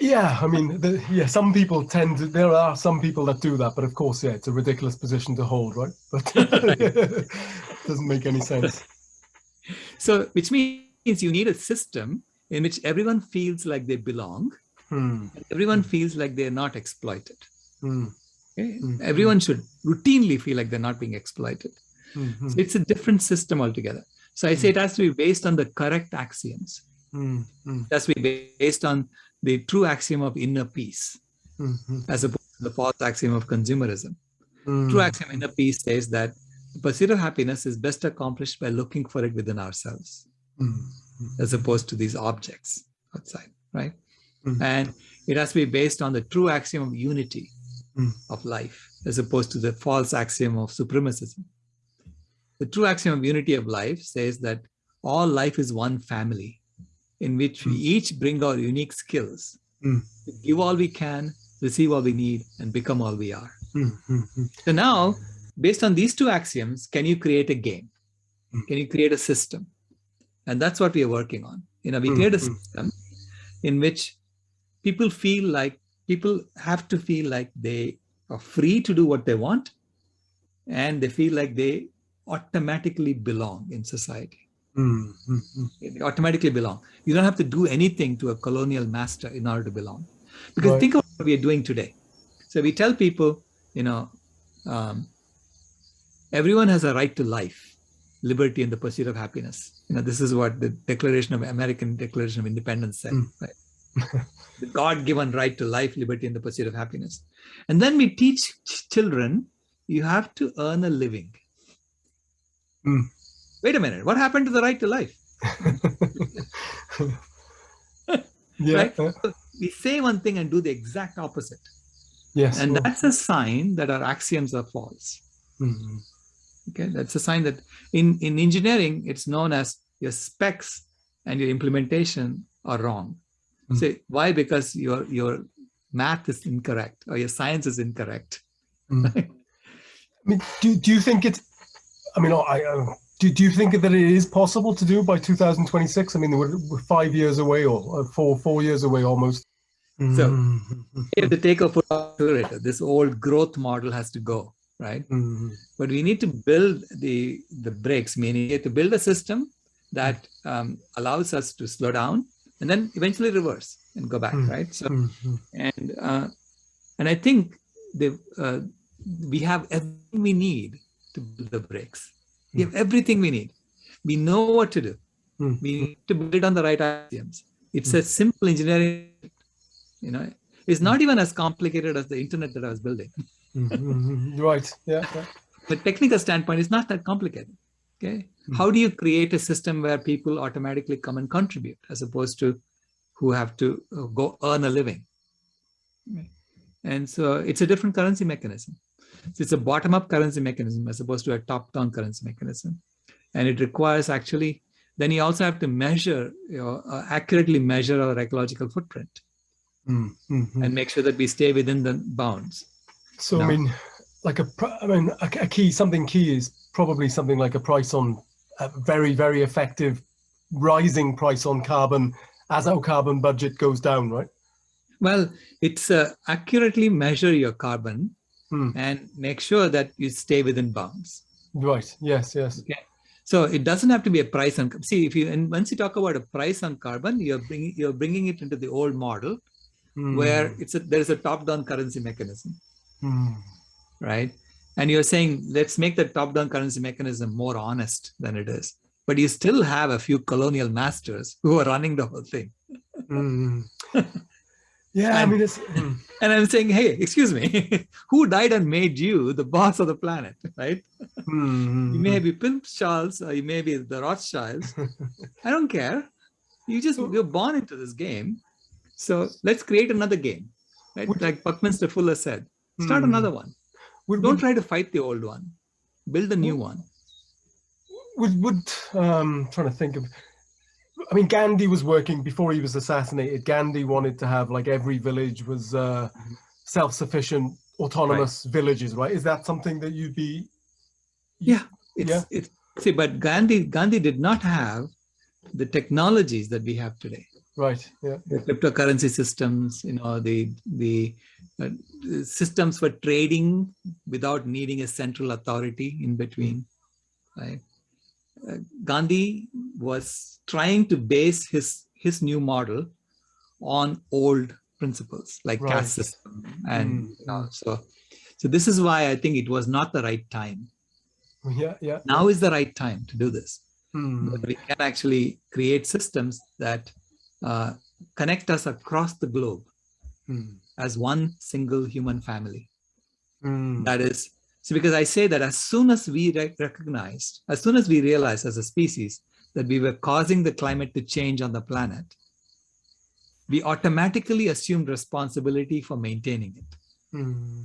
Yeah, I mean, the, yeah, some people tend to, there are some people that do that, but of course, yeah, it's a ridiculous position to hold, right? But it [laughs] [laughs] doesn't make any sense. So, which means you need a system in which everyone feels like they belong, hmm. everyone feels like they're not exploited. Hmm. Okay? Hmm. Everyone should routinely feel like they're not being exploited. Hmm. So it's a different system altogether. So I say it has to be based on the correct axioms. Mm -hmm. It has to be based on the true axiom of inner peace, mm -hmm. as opposed to the false axiom of consumerism. Mm. True axiom of inner peace says that the pursuit of happiness is best accomplished by looking for it within ourselves, -hmm. as opposed to these objects outside, right? Mm. And it has to be based on the true axiom of unity mm. of life, as opposed to the false axiom of supremacism. The true axiom of unity of life says that all life is one family in which we hmm. each bring our unique skills, mm. give all we can, receive all we need, and become all we are. Mm. So now, based on these two axioms, can you create a game? Can you create a system? And that's what we are working on. You know, we create a system in which people feel like, people have to feel like they are free to do what they want, and they feel like they automatically belong in society. Mm -hmm. They automatically belong. You don't have to do anything to a colonial master in order to belong. Because right. think of what we are doing today. So we tell people, you know, um, everyone has a right to life, liberty, and the pursuit of happiness. You know, this is what the Declaration of American Declaration of Independence said, mm. right? [laughs] the God-given right to life, liberty, and the pursuit of happiness. And then we teach children, you have to earn a living. Mm. Wait a minute, what happened to the right to life? [laughs] yeah. Right? So we say one thing and do the exact opposite. Yes. And that's a sign that our axioms are false. Mm -hmm. Okay, that's a sign that in, in engineering, it's known as your specs and your implementation are wrong. Mm -hmm. Say why? Because your your math is incorrect or your science is incorrect. Mm. [laughs] I mean, do, do you think it's, I mean, I, uh, do, do you think that it is possible to do by 2026? I mean, we're, we're five years away or uh, four, four years away almost. So mm -hmm. you have to take a full accelerator. This old growth model has to go, right? Mm -hmm. But we need to build the, the brakes, meaning we have to build a system that um, allows us to slow down and then eventually reverse and go back, mm -hmm. right? So, mm-hmm. and uh, and I think the uh, we have everything we need to build the brakes. We have everything we need. We know what to do. Mm. We need to build it on the right axioms. It's mm. a simple engineering you know it's not even as complicated as the internet that i was building mm -hmm. [laughs] right yeah, yeah the technical standpoint is not that complicated okay -hmm. how do you create a system where people automatically come and contribute as opposed to who have to uh, go earn a living and so it's a different currency mechanism so it's a bottom-up currency mechanism as opposed to a top-down currency mechanism and it requires actually then you also have to measure you know, uh, accurately measure our ecological footprint mm -hmm. and make sure that we stay within the bounds. So, no. I mean, like a, I mean, a, a, key, something key is probably something like a price on a very, very effective rising price on carbon as our carbon budget goes down, right? Well, it's uh, accurately measure your carbon hmm. and make sure that you stay within bounds. Right. Yes. Yes. Okay. So it doesn't have to be a price on. See, if you and once you talk about a price on carbon, you're bringing you're bringing it into the old model, mm. where it's a, there's a top-down currency mechanism, mm. right? And you're saying, let's make the top-down currency mechanism more honest than it is. But you still have a few colonial masters who are running the whole thing. [laughs] Yeah, and, I mean, it's... Hmm. [clears throat] And I'm saying, hey, excuse me, [laughs] who died and made you the boss of the planet, right? Mm. You may be Prince Charles or you may be the Rothschilds. [laughs] I don't care. You just, you're born into this game. So let's create another game, right? Would, like Buckminster Fuller said, start hmm. another one. Would, Don't would, try to fight the old one. Build a new one. Would, would um, trying to think of, I mean, Gandhi was working before he was assassinated. Gandhi wanted to have like every village was uh, self-sufficient, autonomous right. villages, right? Is that something that you'd be? Yeah, it's, yeah. It's, see, but Gandhi Gandhi did not have the technologies that we have today. Right. Yeah. The cryptocurrency systems, you know, the the uh, systems for trading without needing a central authority in between, right? Uh, Gandhi was trying to base his his new model on old principles like right. caste system and mm. you know, so so this is why I think it was not the right time. Yeah, yeah. Now is the right time to do this. Mm. we can actually create systems that uh, connect us across the globe mm. as one single human family. Mm. That is, so because I say that as soon as we recognized, as soon as we realized as a species that we were causing the climate to change on the planet, we automatically assumed responsibility for maintaining it. Mm.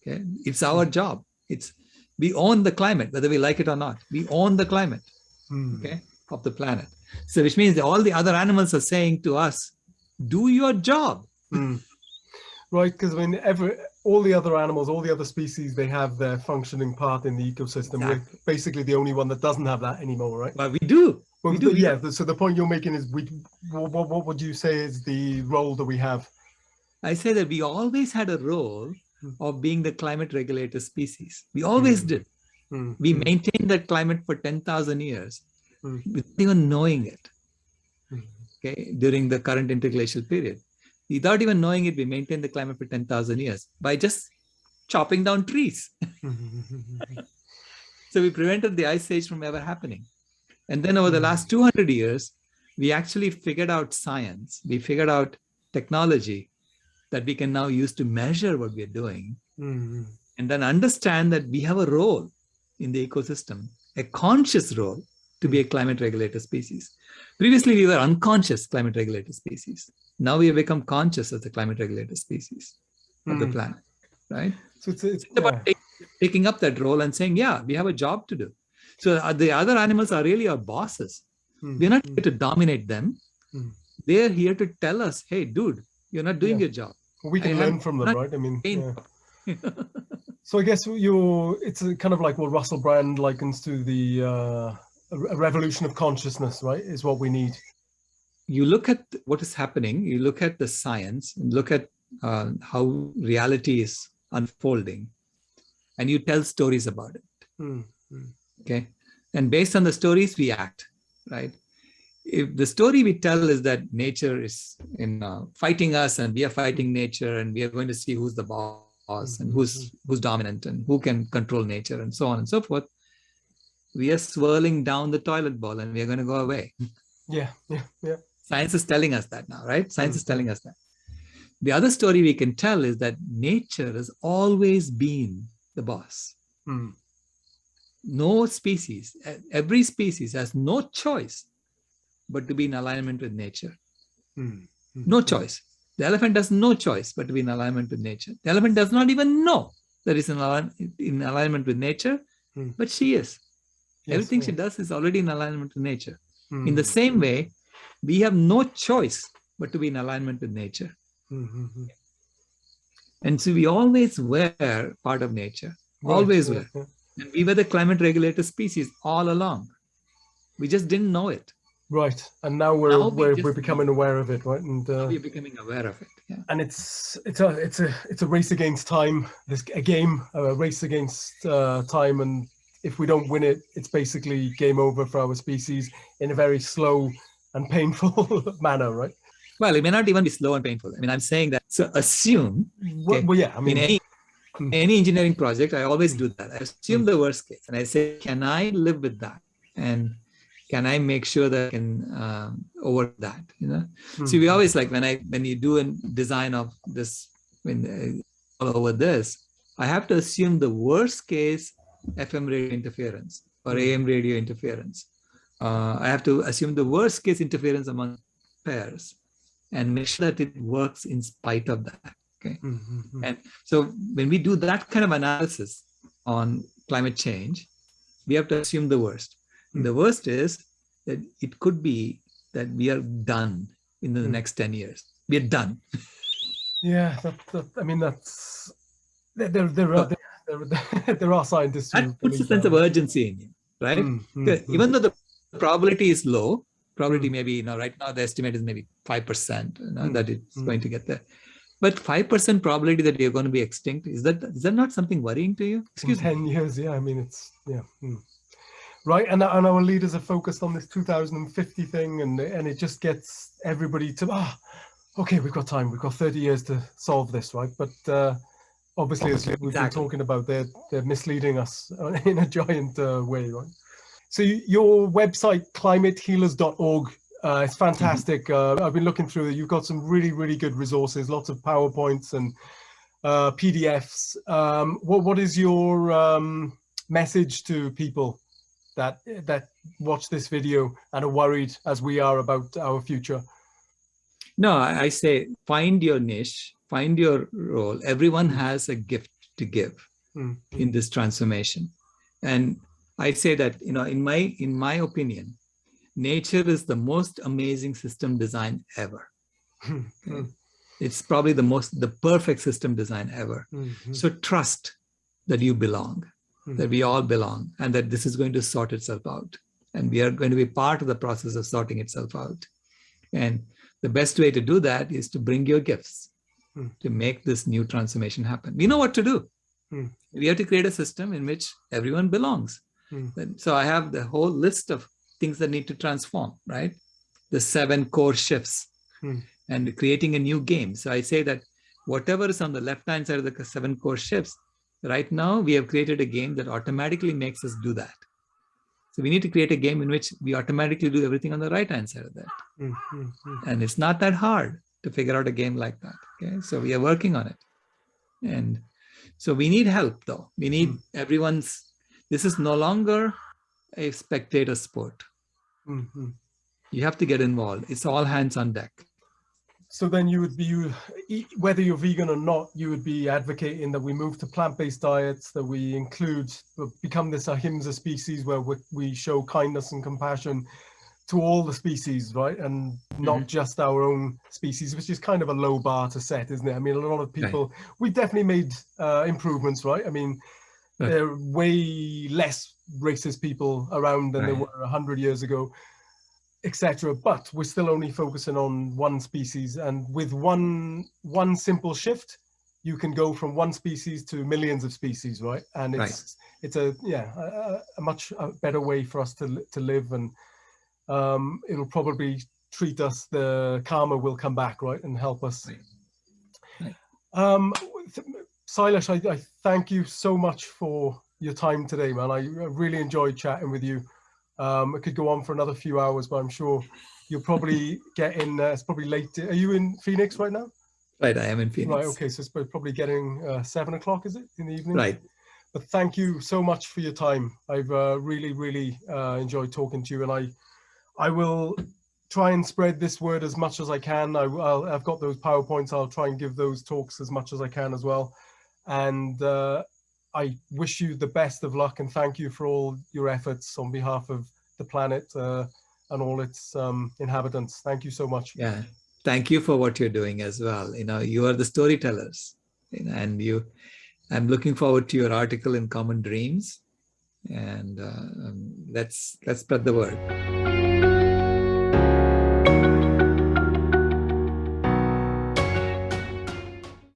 Okay, it's our job. It's we own the climate, whether we like it or not. We own the climate, hmm. okay, of the planet. So which means that all the other animals are saying to us, do your job. Mm. Right, because I mean, every, all the other animals, all the other species, they have their functioning part in the ecosystem. Exactly. We're basically the only one that doesn't have that anymore, right? Well, we do. Well, we do. Yeah, so the point you're making is, we. What, what would you say is the role that we have? I say that we always had a role mm. of being the climate regulator species. We always mm. did. Mm. We hmm. maintained that climate for 10,000 years mm. without even knowing it mm. okay during the current interglacial period without even knowing it we maintained the climate for 10,000 years by just chopping down trees [laughs] so we prevented the ice age from ever happening and then over the last 200 years we actually figured out science we figured out technology that we can now use to measure what we're doing mm. and then understand that we have a role in the ecosystem a conscious role to be a climate regulator species. Previously, we were unconscious climate regulator species. Now we have become conscious as the climate regulator species mm. of the hmm. planet, right? So it's, it's, it's about yeah. taking up that role and saying, yeah, we have a job to do. So the other animals are really our bosses. Mm. We're not mm. here to dominate them. Hmm. They're here to tell us, hey, dude, you're not doing yeah. your job. we can I learn from them, right? I mean, yeah. [laughs] so I guess you're, it's kind of like what Russell Brand likens to the uh, revolution of consciousness, right? Is what we need. You look at what is happening, you look at the science, and look at uh, how reality is unfolding, and you tell stories about it. Mm -hmm. Okay. And based on the stories, we act, right? if the story we tell is that nature is in uh, fighting us and we are fighting nature and we are going to see who's the boss and who's mm-hmm. who's dominant and who can control nature and so on and so forth we are swirling down the toilet bowl and we are going to go away yeah yeah yeah science is telling us that now right science is mm-hmm. telling us that the other story we can tell is that nature has always been the boss mm. no species every species has no choice but to be in alignment with nature. Mm. No choice. The elephant has no choice but to be in alignment with nature. The elephant does not even know that it's in, in alignment with nature, mm. but she is. Yes, Everything yes. she does is already in alignment with nature. Mm. In the same way, we have no choice but to be in alignment with nature. -hmm. And so we always were part of nature, right. always were. And we were the climate regulator species all along. We just didn't know it. Right, and now we're now we're, we're becoming aware of it, right? And uh, we're becoming aware of it. Yeah. And it's it's a it's a it's a race against time. This a game, a race against uh, time, and if we don't win it, it's basically game over for our species in a very slow and painful [laughs] manner, right? Well, it may not even be slow and painful. I mean, I'm saying that. So assume. Well, okay, well yeah, I mean, [laughs] in any any engineering project, I always do that. I assume hmm. the worst case, and I say, can I live with that? And can I make sure that I can um, over that, you know? Mm. See, we always like when I, when you do a design of this, when uh, all over this, I have to assume the worst case FM radio interference or AM radio interference. Uh, I have to assume the worst case interference among pairs and make sure that it works in spite of that. Okay. Mm -hmm. And so when we do that kind of analysis on climate change, we have to assume the worst. The worst is that it could be that we are done in the mm. next 10 years. We are done. [laughs] Yeah, that, that, I mean, that's, there, there, are, there, there, [laughs] there are scientists That puts a sense that. of urgency in you, right? Mm, mm, even though the probability is low, probability hmm. maybe, you know, right now the estimate is maybe 5% you know, hmm. that it's hmm. going to get there. But 5% probability that you're going to be extinct, is that is that not something worrying to you? Excuse in 10 me. years, yeah, I mean, it's, yeah right? And, and our leaders are focused on this 2050 thing and, and it just gets everybody to, ah, oh, okay, we've got time, we've got 30 years to solve this, right? But uh, obviously, as we've been talking about, they're, they're misleading us [laughs] in a giant uh, way, right? So your website, climatehealers.org, uh, it's fantastic. Mm-hmm. Uh, I've been looking through it. You've got some really, really good resources, lots of PowerPoints and uh, PDFs. Um, what, what is your um, message to people that that watch this video and are worried as we are about our future? No, I say find your niche, find your role. Everyone has a gift to give mm -hmm. in this transformation. And I say that, you know, in my in my opinion, nature is the most amazing system design ever. [laughs] okay? It's probably the most, the perfect system design ever. Mm -hmm. So trust that you belong that we all belong and that this is going to sort itself out. And we are going to be part of the process of sorting itself out. And the best way to do that is to bring your gifts hmm. to make this new transformation happen. We know what to do. Hmm. We have to create a system in which everyone belongs. Hmm. So I have the whole list of things that need to transform, right? The seven core shifts and creating a new game. So I say that whatever is on the left-hand side of the seven core shifts, Right now, we have created a game that automatically makes us do that. So we need to create a game in which we automatically do everything on the right-hand side of that. Mm -hmm. And it's not that hard to figure out a game like that. Okay, so we are working on it. And so we need help though. We need mm. everyone's, this is no longer a spectator sport. Mm -hmm. You have to get involved. It's all hands on deck so then you would be, you, whether you're vegan or not, you would be advocating that we move to plant-based diets, that we include, become this ahimsa species where we, we show kindness and compassion to all the species, right? And not mm -hmm. just our own species, which is kind of a low bar to set, isn't it? I mean, a lot of people, right. we definitely made uh, improvements, right? I mean. There are way less racist people around than right. there were 100 years ago, etc. But we're still only focusing on one species. And with one, one simple shift, you can go from one species to millions of species, right? And it's, it's a, yeah, a, a much better way for us to, to live and um, it'll probably treat us, the karma will come back, right, and help us. Right. Right. Um, Sailesh, I, I, thank you so much for your time today, man. I really enjoyed chatting with you. Um, it could go on for another few hours, but I'm sure you'll probably [laughs] get in, uh, it's probably late. Are you in Phoenix right now? Right, I am in Phoenix. Right, okay, so it's probably getting uh, seven o'clock, is it, in the evening? Right. But thank you so much for your time. I've uh, really, really uh, enjoyed talking to you and I I will try and spread this word as much as I can. I, have got those PowerPoints. I'll try and give those talks as much as I can as well. And uh, I wish you the best of luck and thank you for all your efforts on behalf of the planet uh, and all its um, inhabitants. Thank you so much. Yeah, thank you for what you're doing as well. You know, you are the storytellers and you, I'm looking forward to your article in Common Dreams and uh, um, let's, let's spread the word.